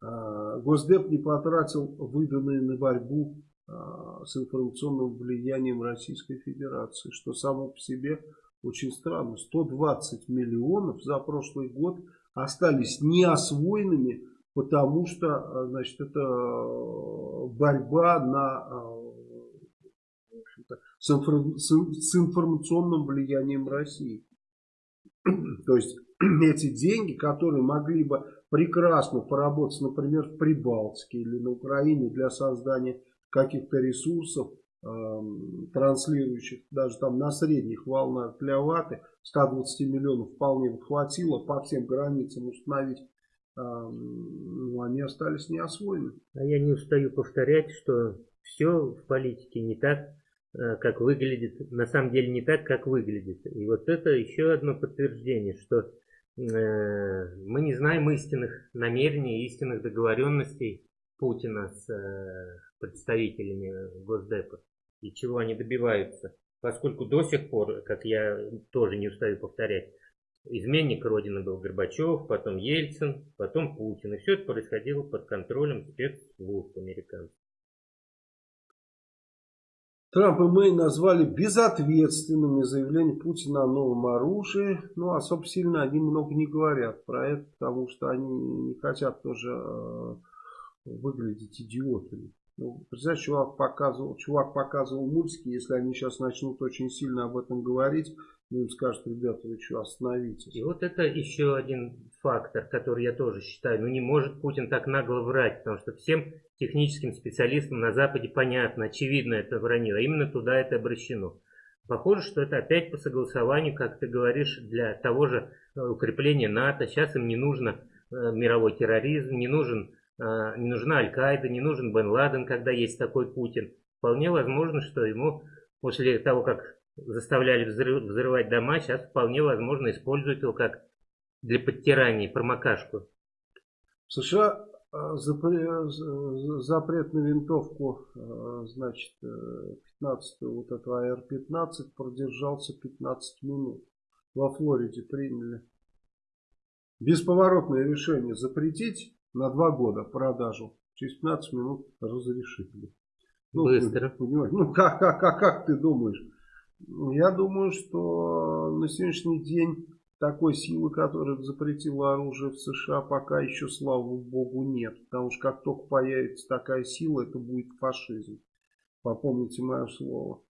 а, Госдеп не потратил выданные на борьбу а, с информационным влиянием Российской Федерации, что само по себе очень странно. 120 миллионов за прошлый год остались неосвоенными, потому что а, значит, это борьба на это, с, с, информационным влиянием России. То есть эти деньги, которые могли бы прекрасно поработать, например, в Прибалтике или на Украине для создания каких-то ресурсов, э, транслирующих даже там на средних волнах для ваты, 120 миллионов вполне хватило по всем границам установить, э, ну, они остались неосвоены. А я не устаю повторять, что все в политике не так, э, как выглядит, на самом деле не так, как выглядит. И вот это еще одно подтверждение, что э, мы не знаем истинных намерений, истинных договоренностей Путина с э, представителями Госдепа и чего они добиваются. Поскольку до сих пор, как я тоже не устаю повторять, изменник Родины был Горбачев, потом Ельцин, потом Путин. И все это происходило под контролем спецслужб американцев. Трамп и Мэй назвали безответственными заявления Путина о новом оружии. Ну, особо сильно они много не говорят про это, потому что они не хотят тоже э, выглядеть идиотами. Ну, представляешь, чувак показывал, чувак показывал мультики, если они сейчас начнут очень сильно об этом говорить, ну, им скажут, ребята, вы что, остановитесь. И вот это еще один фактор, который я тоже считаю. Ну, не может Путин так нагло врать, потому что всем техническим специалистам на Западе понятно, очевидно это вранье, а именно туда это обращено. Похоже, что это опять по согласованию, как ты говоришь, для того же э, укрепления НАТО. Сейчас им не нужно э, мировой терроризм, не, нужен, не нужна Аль-Каида, не нужен Бен Ладен, когда есть такой Путин. Вполне возможно, что ему после того, как заставляли взрывать дома, сейчас вполне возможно использовать его как для подтирания, промокашку. США а, запрет на винтовку, а, значит, 15 вот этого АР-15 продержался 15 минут. Во Флориде приняли бесповоротное решение запретить на два года продажу. Через 15 минут разрешили. Ну, Быстро. Ну, как, как, как, как ты думаешь? Я думаю, что на сегодняшний день такой силы, которая запретила оружие в США, пока еще, слава богу, нет. Потому что как только появится такая сила, это будет фашизм. Попомните мое слово.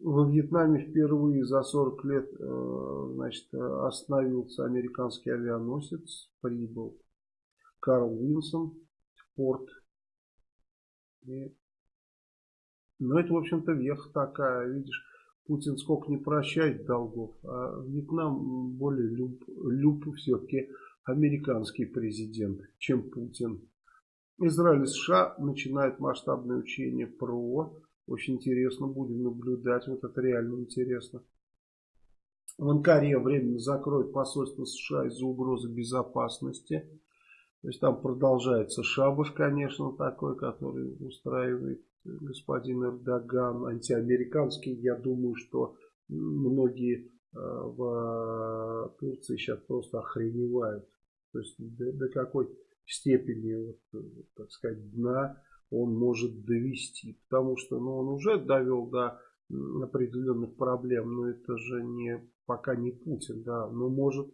Во Вьетнаме впервые за 40 лет э, значит, остановился американский авианосец, прибыл Карл Винсон порт. И, ну, это, в общем-то, веха такая, видишь. Путин сколько не прощает долгов, а Вьетнам более люб, люб все-таки американский президент, чем Путин. Израиль и США начинают масштабное учение ПРО. Очень интересно, будем наблюдать, вот это реально интересно. В Анкаре временно закроют посольство США из-за угрозы безопасности. То есть там продолжается шабаш, конечно, такой, который устраивает господин Эрдоган антиамериканский. Я думаю, что многие э, в Турции сейчас просто охреневают. То есть до, до какой степени, вот, так сказать, дна он может довести. Потому что ну, он уже довел до определенных проблем, но это же не пока не Путин, да, но может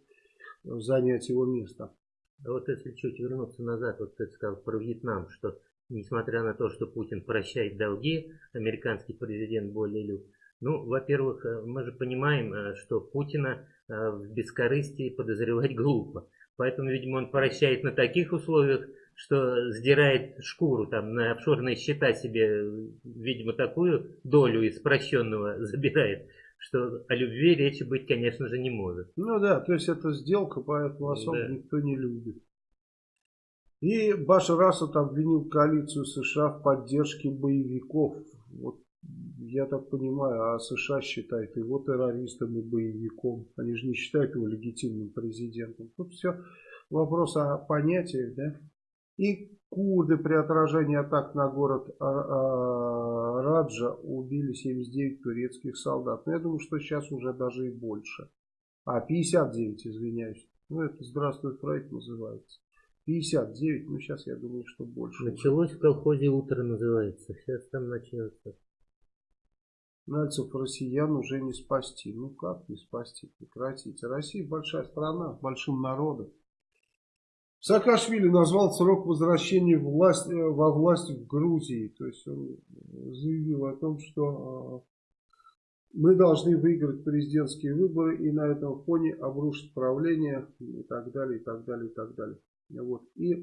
занять его место. Вот если чуть вернуться назад, вот ты сказал про Вьетнам, что несмотря на то, что Путин прощает долги, американский президент более люб. Ну, во-первых, э, мы же понимаем, э, что Путина э, в бескорыстии подозревать глупо. Поэтому, видимо, он прощает на таких условиях, что сдирает шкуру там на офшорные счета себе, видимо, такую долю из прощенного забирает, что о любви речи быть, конечно же, не может. Ну да, то есть это сделка, поэтому особо да. никто не любит. И Башар Асад обвинил коалицию США в поддержке боевиков. Вот я так понимаю, а США считает его террористом и боевиком. Они же не считают его легитимным президентом. Тут все вопрос о понятиях, да? И курды при отражении атак на город Раджа убили 79 турецких солдат. Но я думаю, что сейчас уже даже и больше. А, 59, извиняюсь. Ну, это «Здравствуй, Фрейд» называется. 59, ну сейчас я думаю, что больше. Началось в колхозе утро называется, сейчас там начнется. Нальцев россиян уже не спасти. Ну как не спасти, прекратите. Россия большая страна, большим народом. Саакашвили назвал срок возвращения власть, э, во власть в Грузии. То есть он заявил о том, что Мы должны выиграть президентские выборы и на этом фоне обрушить правление и так далее, и так далее, и так далее. Вот. И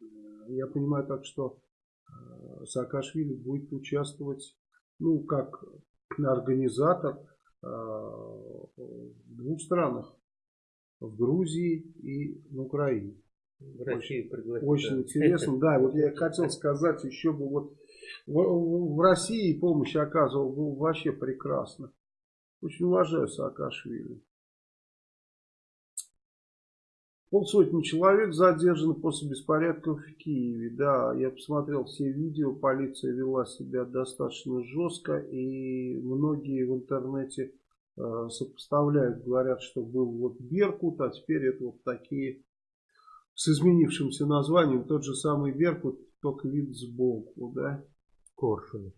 э, я понимаю так, что э, Саакашвили будет участвовать, ну, как организатор э, в двух странах. В Грузии и в Украине. В России очень, очень интересно. Да, вот я хотел сказать еще бы вот в, в России помощь оказывал был вообще прекрасно. Очень уважаю Саакашвили. Полсотни человек задержаны после беспорядков в Киеве. Да, я посмотрел все видео, полиция вела себя достаточно жестко. И многие в интернете сопоставляют, говорят, что был вот Беркут, а теперь это вот такие с изменившимся названием, тот же самый Беркут, только вид сбоку, да. Коршунов.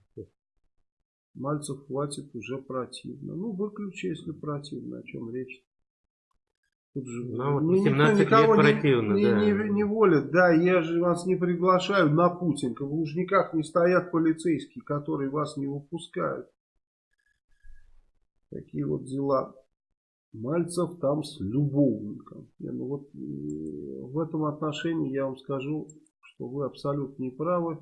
Мальцев хватит уже противно. Ну, выключи, если противно, о чем речь. Тут же, ну, вот 18 лет противно, не, да. Не, не, не волят. Да, я же вас не приглашаю на Путинка. В Лужниках не стоят полицейские, которые вас не выпускают. Такие вот дела. Мальцев там с любовником. Не, ну вот в этом отношении я вам скажу, что вы абсолютно не правы.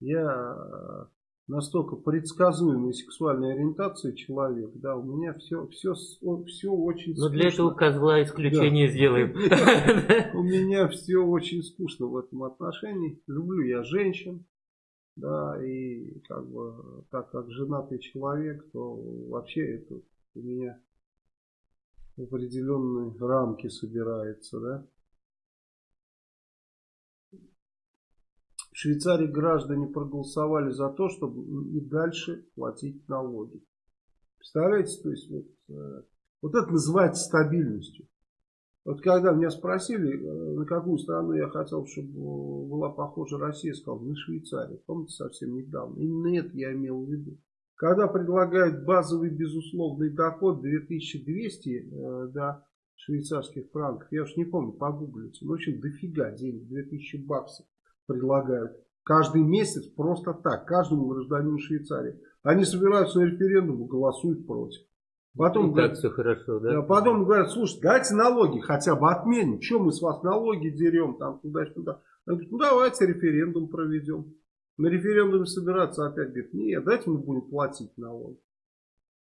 Я э, настолько предсказуемой сексуальной ориентации человек, да, у меня все, все, все очень скучно. Но для этого козла исключение да. сделаем. У меня все очень скучно в этом отношении. Люблю я женщин, да, и как бы, так как женатый человек, то вообще это у меня в определенные рамки собирается, да. В Швейцарии граждане проголосовали за то, чтобы и дальше платить налоги. Представляете, то есть вот, э, вот это называется стабильностью. Вот когда меня спросили, э, на какую страну я хотел, чтобы была похожа Россия, я сказал, на Швейцарию. Помните, совсем недавно. Именно это я имел в виду. Когда предлагают базовый безусловный доход 2200 э, да, швейцарских франков, я уж не помню, погуглите, ну, в дофига денег, 2000 баксов предлагают. Каждый месяц просто так, каждому гражданину Швейцарии. Они собираются на референдум и голосуют против. Потом, и говорят, так все хорошо, да? Потом говорят, слушай, дайте налоги хотя бы отменим. Чем мы с вас налоги дерем там туда-сюда? Говорят, ну давайте референдум проведем. На референдуме собираться опять говорит, нет, дайте мы будем платить налоги.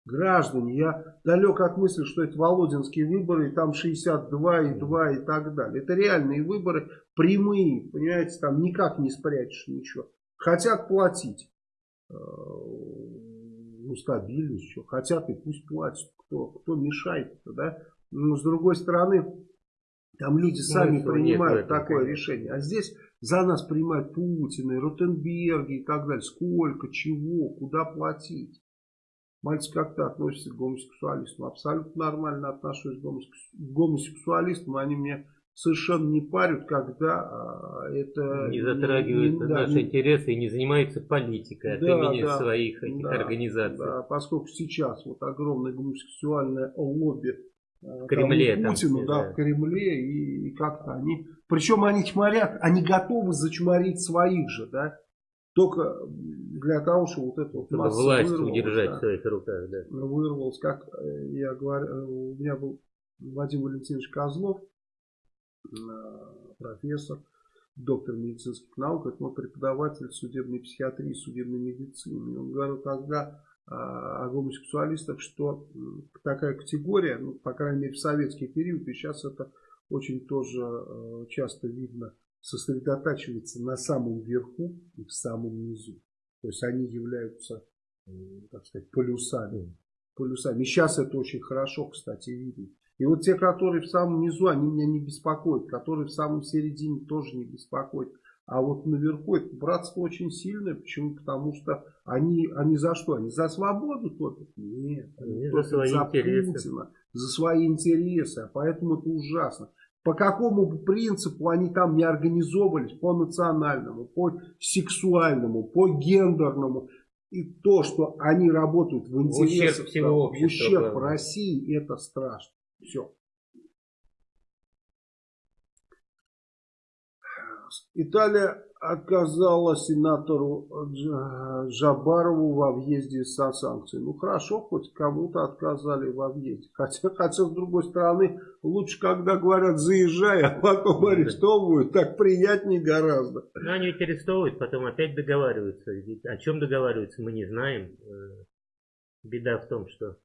Граждане, я далек от мысли, что это Володинские выборы, и там 62 и 2 и так далее. Это реальные выборы, прямые, понимаете, там никак не спрячешь ничего. Хотят платить. Ну, стабильность, что хотят и пусть платят. Кто, кто мешает -то, да? Но с другой стороны, там люди ну, сами принимают такое решение. А здесь за нас принимают Путин и Ротенберги и так далее. Сколько, чего, куда платить. Мальчик как-то относится к гомосексуалистам. Абсолютно нормально отношусь к гомосексуалистам. Они мне совершенно не парят, когда а, это... Не затрагивает не, наши да, интересы и не занимается политикой от да, имени да, своих этих да, организаций. Да, поскольку сейчас вот огромное гомосексуальное лобби в Кремле, там, Путину, там, да, да, в Кремле, и, и как-то они... Причем они чморят, они готовы зачморить своих же, да, только для того, чтобы вот это вот Чтобы власть удержать да, в своих руках, да. Вырвалось, как э, я говорю, э, у меня был Вадим Валентинович Козлов, э, профессор, доктор медицинских наук, это мой преподаватель судебной психиатрии, судебной медицины. Он говорил тогда о гомосексуалистах, что такая категория, ну, по крайней мере в советский период, и сейчас это очень тоже часто видно сосредотачивается на самом верху и в самом низу. То есть они являются, так сказать, полюсами. полюсами. И сейчас это очень хорошо, кстати, видно. И вот те, которые в самом низу, они меня не беспокоят. Которые в самом середине тоже не беспокоят. А вот наверху это братство очень сильное. Почему? Потому что они, они за что? Они за свободу топят? Нет. Они за свои за интересы. Путина, за свои интересы. А поэтому это ужасно. По какому принципу они там не организовывались? По национальному, по сексуальному, по гендерному. И то, что они работают в интересах, в ущерб, всего общества, в ущерб России, это страшно. Все. Италия отказала сенатору Джабарову во въезде со санкциями. Ну хорошо, хоть кому-то отказали во въезде. Хотя, хотя, с другой стороны, лучше, когда говорят заезжай, а потом арестовывают, так приятнее гораздо. Ну они ведь арестовывают, потом опять договариваются. Ведь о чем договариваются, мы не знаем. Э, беда в том, что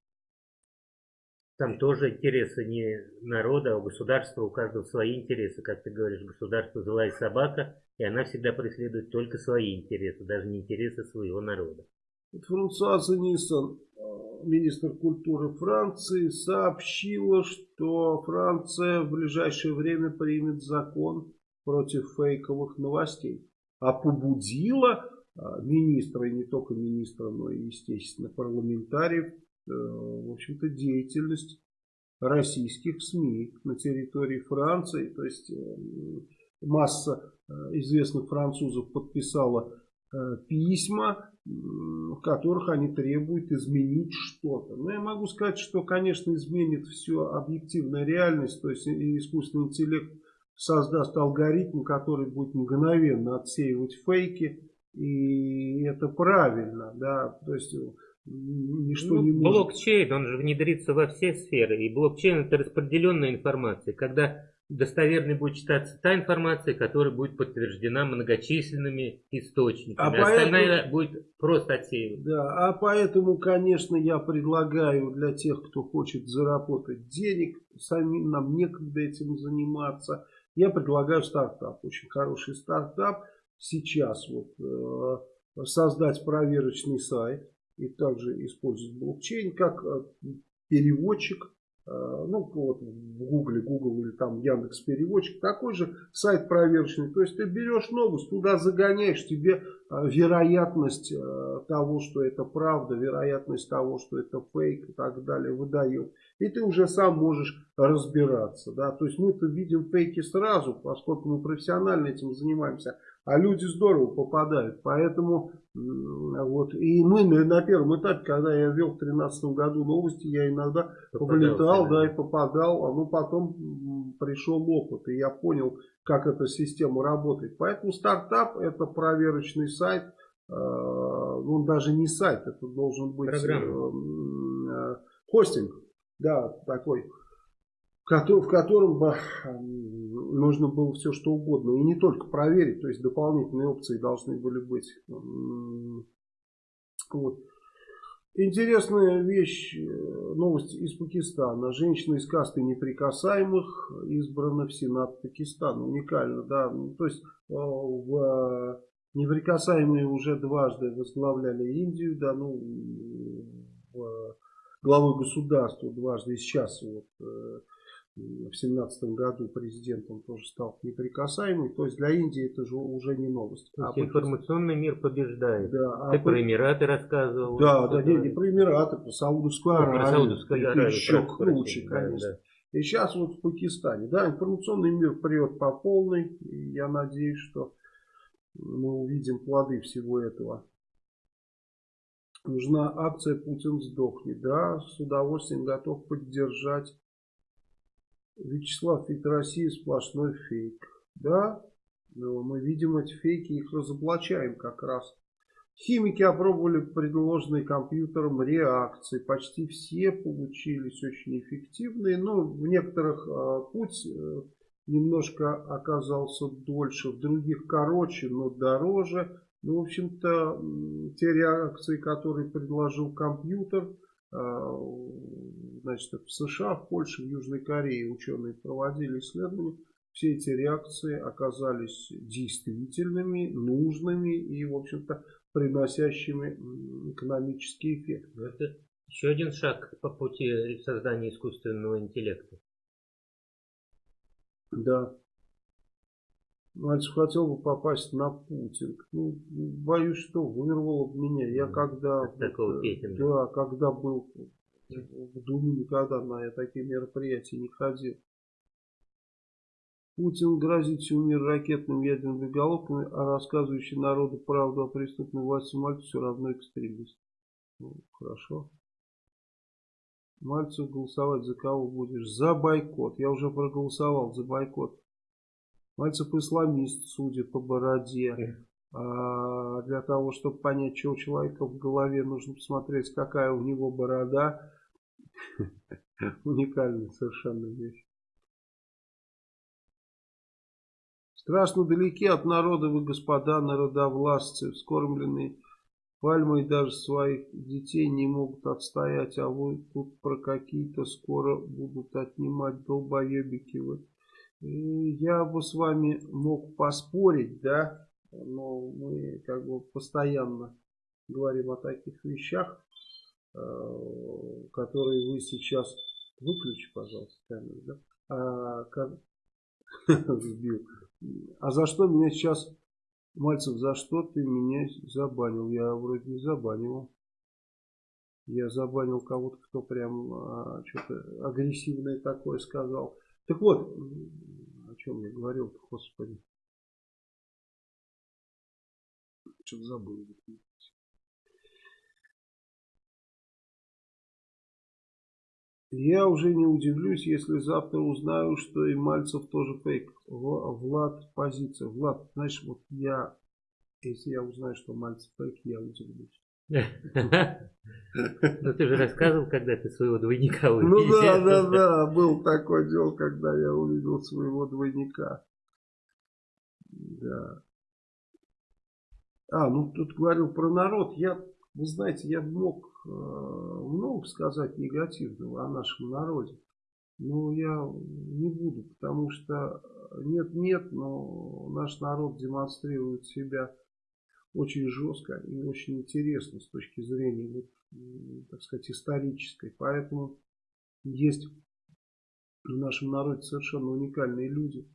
там тоже интересы не народа, а у государства, у каждого свои интересы. Как ты говоришь, государство злая собака, и она всегда преследует только свои интересы, даже не интересы своего народа. Франсуаза Ниссон, э, министр культуры Франции, сообщила, что Франция в ближайшее время примет закон против фейковых новостей. А побудила э, министра, и не только министра, но и, естественно, парламентариев, в общем-то, деятельность российских СМИ на территории Франции. То есть масса Э, известных французов подписала э, письма, в которых они требуют изменить что-то. Но я могу сказать, что, конечно, изменит все объективная реальность, то есть искусственный интеллект создаст алгоритм, который будет мгновенно отсеивать фейки, и это правильно, да, то есть ничто ну, не может... Блокчейн, он же внедрится во все сферы, и блокчейн это распределенная информация, когда достоверной будет считаться та информация, которая будет подтверждена многочисленными источниками. А Остальная поэтому, будет просто отсеивать. Да, а поэтому, конечно, я предлагаю для тех, кто хочет заработать денег, самим нам некогда этим заниматься, я предлагаю стартап, очень хороший стартап. Сейчас вот э, создать проверочный сайт и также использовать блокчейн как э, переводчик Э, ну вот в Гугле, Google или там Яндекс переводчик, такой же сайт проверочный. То есть ты берешь новость, туда загоняешь, тебе э, вероятность того, что это правда, вероятность того, что это фейк и так далее выдает. И ты уже сам можешь разбираться. Да? То есть мы-то видим фейки сразу, поскольку мы профессионально этим занимаемся. А люди здорово попадают. Поэтому вот и мы на, первом этапе, когда я вел в 2013 году новости, я иногда вылетал, да, и попадал. А ну потом пришел опыт, и я понял, как эта система работает. Поэтому стартап это проверочный сайт. Э, он даже не сайт, это должен быть э, э, хостинг. Да, такой в котором бы нужно было все что угодно. И не только проверить, то есть дополнительные опции должны были быть. Вот. Интересная вещь, э, новость из Пакистана. Женщина из касты неприкасаемых избрана в Сенат Пакистана. Уникально, да. Ну, то есть э, в неприкасаемые уже дважды возглавляли Индию, да, ну, главой государства дважды. И сейчас вот э, в семнадцатом году президентом тоже стал неприкасаемый. То есть для Индии это же уже не новость. То есть а информационный мир побеждает. Да, Ты а про Эмираты рассказывал. Да, да, не, не про Эмираты, про Саудовскую Аравию. Про Саудовскую Аравию. Еще круче, конечно. Да, да. И сейчас вот в Пакистане. Да, информационный мир прет по полной. И я надеюсь, что мы увидим плоды всего этого. Нужна акция «Путин сдохнет». Да, с удовольствием готов поддержать Вячеслав, ведь Россия сплошной фейк. Да, но мы видим эти фейки, их разоблачаем как раз. Химики опробовали предложенные компьютером реакции. Почти все получились очень эффективные. Но в некоторых э, путь э, немножко оказался дольше, в других короче, но дороже. Ну, в общем-то, те реакции, которые предложил компьютер, значит, в США, в Польше, в Южной Корее ученые проводили исследования. Все эти реакции оказались действительными, нужными и, в общем-то, приносящими экономический эффект. Ну, это еще один шаг по пути создания искусственного интеллекта. Да. Мальцев хотел бы попасть на Путин. Ну, боюсь, что вырвало бы меня. Я когда... От такого Петина. Да, когда был в Думе, никогда на такие мероприятия не ходил. Путин грозит всему миру ракетными ядерными головками, а рассказывающий народу правду о преступной власти Мальцев все равно экстремист. Ну, хорошо. Мальцев голосовать за кого будешь? За бойкот. Я уже проголосовал за бойкот. Мальцев исламист, судит по бороде. А для того, чтобы понять, что у человека в голове, нужно посмотреть, какая у него борода. Уникальная совершенно вещь. Страшно далеки от народа вы, господа народовластцы, вскормленные пальмой даже своих детей не могут отстоять, а вы тут про какие-то скоро будут отнимать долбоебики. Вот. Я бы с вами мог поспорить, да, но мы как бы постоянно говорим о таких вещах, э, которые вы сейчас выключи, пожалуйста, камеру, да, а, как... сбил. А за что меня сейчас, Мальцев, за что ты меня забанил? Я вроде не забанил. Я забанил кого-то, кто прям а, что-то агрессивное такое сказал. Так вот, о чем я говорил-то, господи. Что-то забыл. Я уже не удивлюсь, если завтра узнаю, что и Мальцев тоже фейк. Влад, позиция. Влад, знаешь, вот я, если я узнаю, что Мальцев фейк, я удивлюсь. Ну ты же рассказывал, когда ты своего двойника увидел. Ну да, да, да, был такой дел, когда я увидел своего двойника. Да. А, ну тут говорил про народ. Я, вы знаете, я мог э, много сказать негативного о нашем народе. Но я не буду, потому что нет-нет, но наш народ демонстрирует себя очень жестко и очень интересно с точки зрения, вот, так сказать, исторической. Поэтому есть в нашем народе совершенно уникальные люди.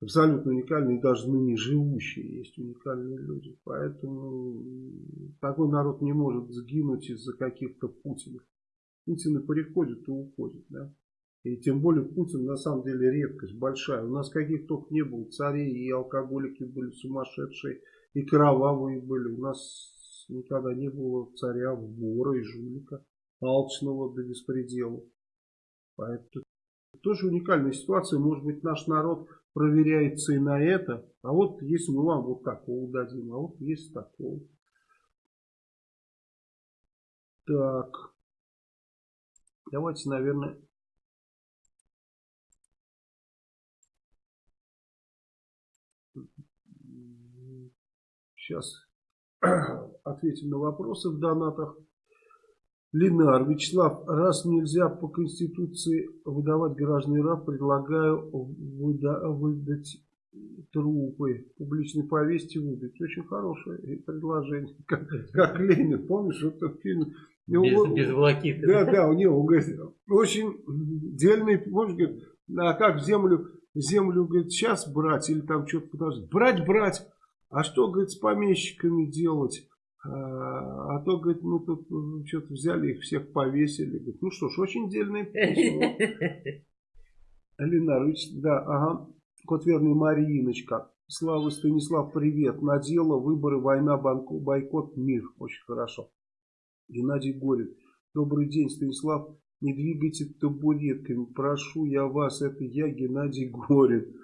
Абсолютно уникальные, даже ныне живущие есть уникальные люди. Поэтому такой народ не может сгинуть из-за каких-то Путинов. Путины приходят и уходят. Да? И тем более Путин на самом деле редкость большая. У нас каких только не было царей, и алкоголики были сумасшедшие, и кровавые были. У нас никогда не было царя, вора и жулика, алчного до беспредела. Поэтому тоже уникальная ситуация. Может быть наш народ проверяется и на это. А вот если мы вам вот такого дадим, а вот есть такого. Так. Давайте, наверное, Сейчас ответим на вопросы в донатах. Ленар, Вячеслав, раз нельзя по Конституции выдавать граждан РАФ, предлагаю выда выдать трупы, публичной повести выдать. Очень хорошее предложение. Как, как Ленин, помнишь, этот фильм? Без, него, без волокиты. Да, да, у него, говорит, очень дельный, помнишь, говорит, а как землю, землю, говорит, сейчас брать или там что-то подождать? Брать, брать. А что, говорит, с помещиками делать? А, а то, говорит, мы тут э, что-то взяли их всех повесили. Говорит, ну что ж, очень дельное письмо. Ленарович, да, ага. Кот верный Мариночка. Слава Станислав, привет. На дело, выборы, война, банку, бойкот, мир. Очень хорошо. Геннадий Горин. Добрый день, Станислав. Не двигайте табуретками. Прошу я вас. Это я, Геннадий Горин.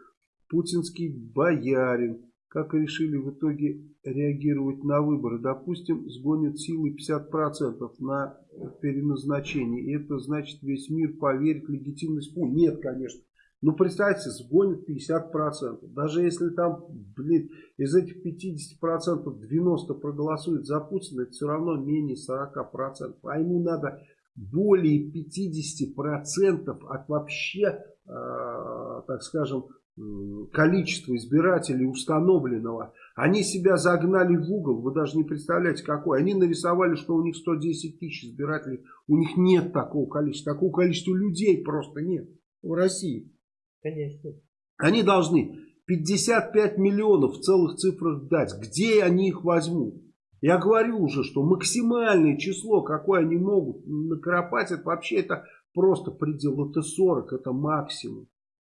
Путинский боярин как решили в итоге реагировать на выборы. Допустим, сгонят силы 50% на переназначение. И это значит, весь мир поверит в легитимность Путина. Нет, конечно. Ну, представьте, сгонят 50%. Даже если там, блин, из этих 50% 90% проголосуют за Путина, это все равно менее 40%. А ему надо более 50% от вообще, э, так скажем, количество избирателей установленного, они себя загнали в угол, вы даже не представляете какой. Они нарисовали, что у них 110 тысяч избирателей, у них нет такого количества, такого количества людей просто нет в России. Конечно. Они должны 55 миллионов в целых цифрах дать. Где они их возьмут? Я говорю уже, что максимальное число, какое они могут накропать, это вообще это просто предел, это 40, это максимум.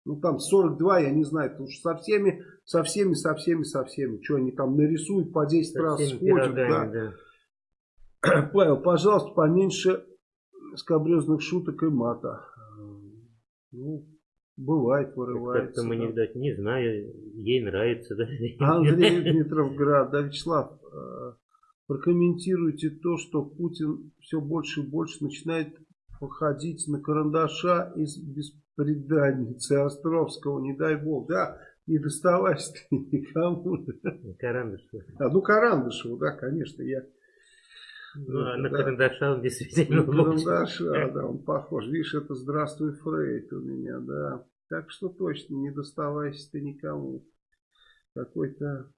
Ну там 42, я не знаю, потому что со всеми, со всеми, со всеми, со всеми. Что они там нарисуют, по 10 со раз сходят. Да. да. Павел, пожалуйста, поменьше скобрезных шуток и мата. Ну, Бывает, вырывается. Как-то да. не, да, не знаю, ей нравится, да? Андрей Дмитровград, да, Вячеслав, э, прокомментируйте то, что Путин все больше и больше начинает походить на карандаша из беспреданницы Островского, не дай бог, да, не доставайся ты никому. Карандашева. А, ну, Карандышеву, да, конечно, я... Ну, а это, на да. карандаша он действительно На карандаша, да, он похож. Видишь, это «Здравствуй, Фрейд» у меня, да. Так что точно, не доставайся ты никому. Какой-то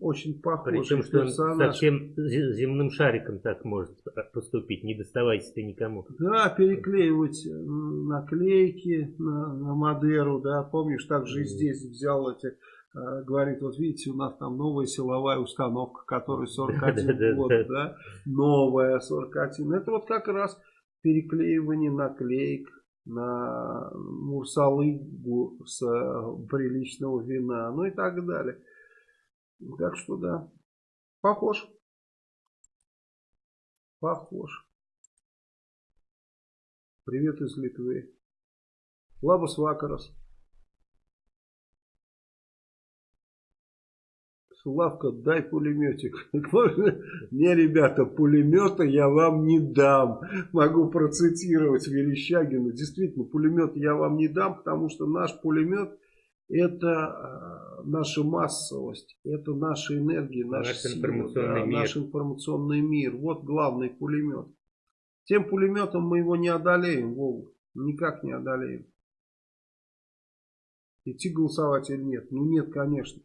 очень похожий Причем, что он персонаж. совсем зе- земным шариком так может поступить. Не доставайся ты никому. Да, переклеивать м, наклейки на, на Мадеру, да, помнишь, также и здесь взял эти, э, говорит, вот видите, у нас там новая силовая установка, которая 41 Да-да-да. год, да, новая 41. Это вот как раз переклеивание наклеек на мурсалыгу с э, приличного вина, ну и так далее. Так что да, похож. Похож. Привет из Литвы. Лабус Вакарас. Славка, дай пулеметик. Не, ребята, пулемета я вам не дам. Могу процитировать Верещагина. Действительно, пулемет я вам не дам, потому что наш пулемет это э, наша массовость, это наша энергия, наша Наш сила, информационный да, мир. наш информационный мир. Вот главный пулемет. Тем пулеметом мы его не одолеем, Вова. Никак не одолеем. Идти голосовать или нет? Ну нет, конечно.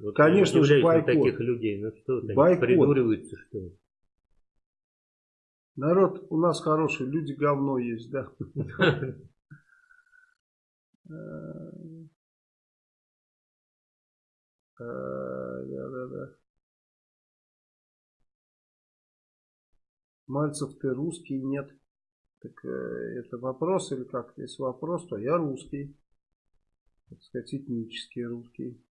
Вот Конечно же, бойкот. таких людей. Ну что, они Бойкот. придуриваются, что ли? Народ у нас хороший, люди говно есть, да. Э, э, Да-да-да. Мальцев, ты русский? Нет. Так э, это вопрос или как? Если вопрос, то я русский. Так сказать, этнический русский.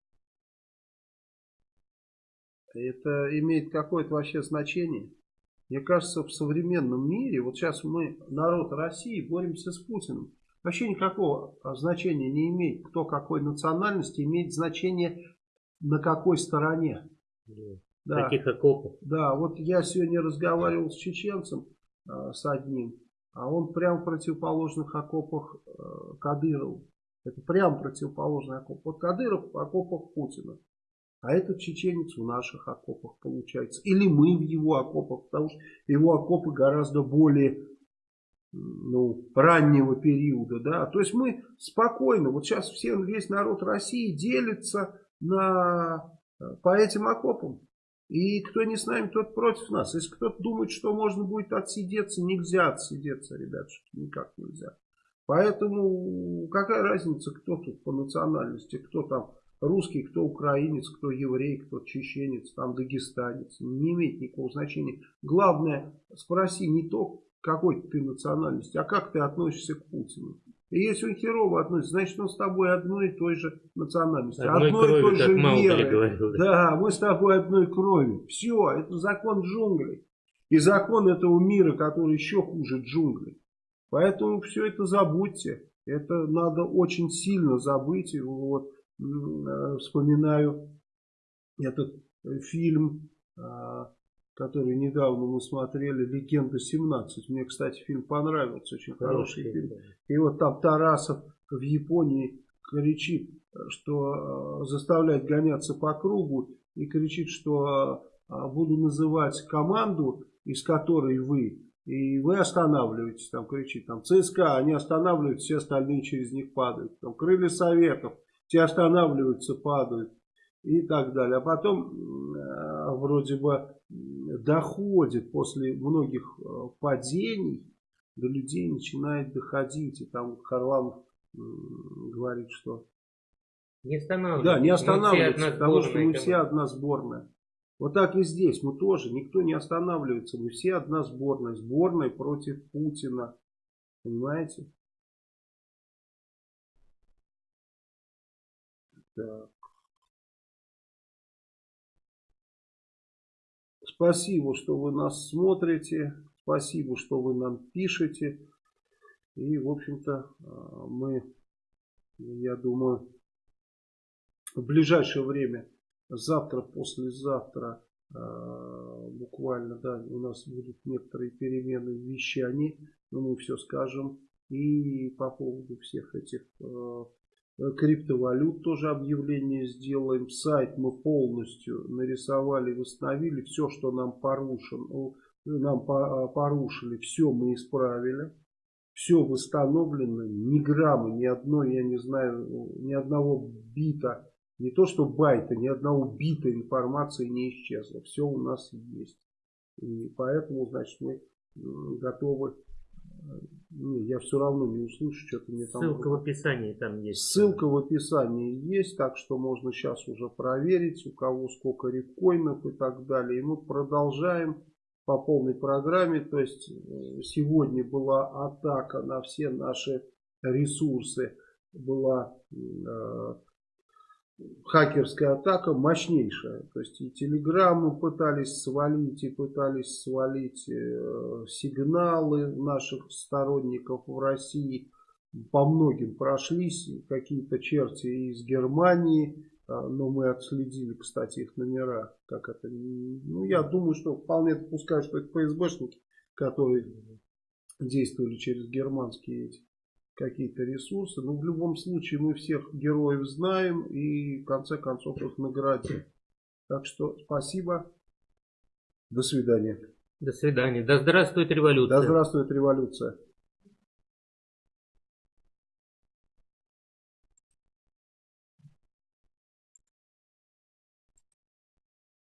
Это имеет какое-то вообще значение? Мне кажется, в современном мире, вот сейчас мы, народ России, боремся с Путиным. Вообще никакого а, значения не имеет, кто какой национальности, имеет значение на какой стороне. Да. Таких окопов. Да, вот я сегодня разговаривал с чеченцем, э, с одним, а он прям в противоположных окопах э, Кадырову. Это прям противоположный окоп. Вот Кадыров в окопах Путина. А этот чеченец в наших окопах получается. Или мы в его окопах, потому что его окопы гораздо более ну, раннего периода. Да? То есть мы спокойно, вот сейчас все, весь народ России делится на, э, по этим окопам. И кто не с нами, тот против нас. Если кто-то думает, что можно будет отсидеться, нельзя отсидеться, ребятушки, никак нельзя. Поэтому какая разница, кто тут по национальности, кто там русский, кто украинец, кто еврей, кто чеченец, там дагестанец. Не имеет никакого значения. Главное, спроси не то, какой ты национальности, а как ты относишься к Путину. И если он херово относится, значит он с тобой одной и той же национальности. Одной и крови, той как же веры. говорил, да. Да, мы с тобой одной крови. Все, это закон джунглей. И закон этого мира, который еще хуже джунглей. Поэтому все это забудьте. Это надо очень сильно забыть. И Вот, э, вспоминаю этот э, фильм, а, который недавно мы смотрели, «Легенда 17». Мне, кстати, фильм понравился, очень хороший фильм. И вот там Тарасов в Японии кричит, что э, заставляет гоняться по кругу и кричит, что э, буду называть команду, из которой вы, и вы останавливаетесь, там кричит, там ЦСКА, они останавливаются, все остальные через них падают. Там крылья Советов, те останавливаются, падают и так далее. А потом э, вроде бы доходит после многих э, падений, до людей начинает доходить. И там Харламов м, говорит, что Не останавливайтесь. да, не останавливается, потому что мы все одна сборная. Вот так и здесь, мы тоже, никто не останавливается, мы все одна сборная, сборная против Путина, понимаете? Так. Спасибо, что вы нас смотрите, спасибо, что вы нам пишете. И, в общем-то, э, мы я думаю, в ближайшее время, завтра, послезавтра, э, буквально, да, у нас будут некоторые перемены в вещании, но мы все скажем. И по поводу всех этих э, криптовалют тоже объявление сделаем. Сайт мы полностью нарисовали, восстановили. Все, что нам порушено, нам порушили, все мы исправили. Все восстановлено, ни грамма, ни одной, я не знаю, ни одного бита, не то что байта, ни одного бита информации не исчезло. Все у нас есть. И поэтому, значит, мы готовы не, я все равно не услышу, что-то мне там... Ссылка в описании там есть. Ссылка в описании есть, так что можно сейчас уже проверить, у кого сколько рифкоинов и так далее. И мы продолжаем по полной программе. То есть э, сегодня была атака на все наши ресурсы. Была э, хакерская атака мощнейшая. То есть и телеграмму пытались свалить, и пытались свалить э, сигналы наших сторонников в России. По многим прошлись какие-то черти из Германии, э, но мы отследили, кстати, их номера. Как это, ну, я думаю, что вполне допускаю, что это ФСБшники, которые действовали через германские эти какие-то ресурсы. Но в любом случае мы всех героев знаем и в конце концов их наградим. Так что спасибо. До свидания. До свидания. Да здравствует революция. Да здравствует революция.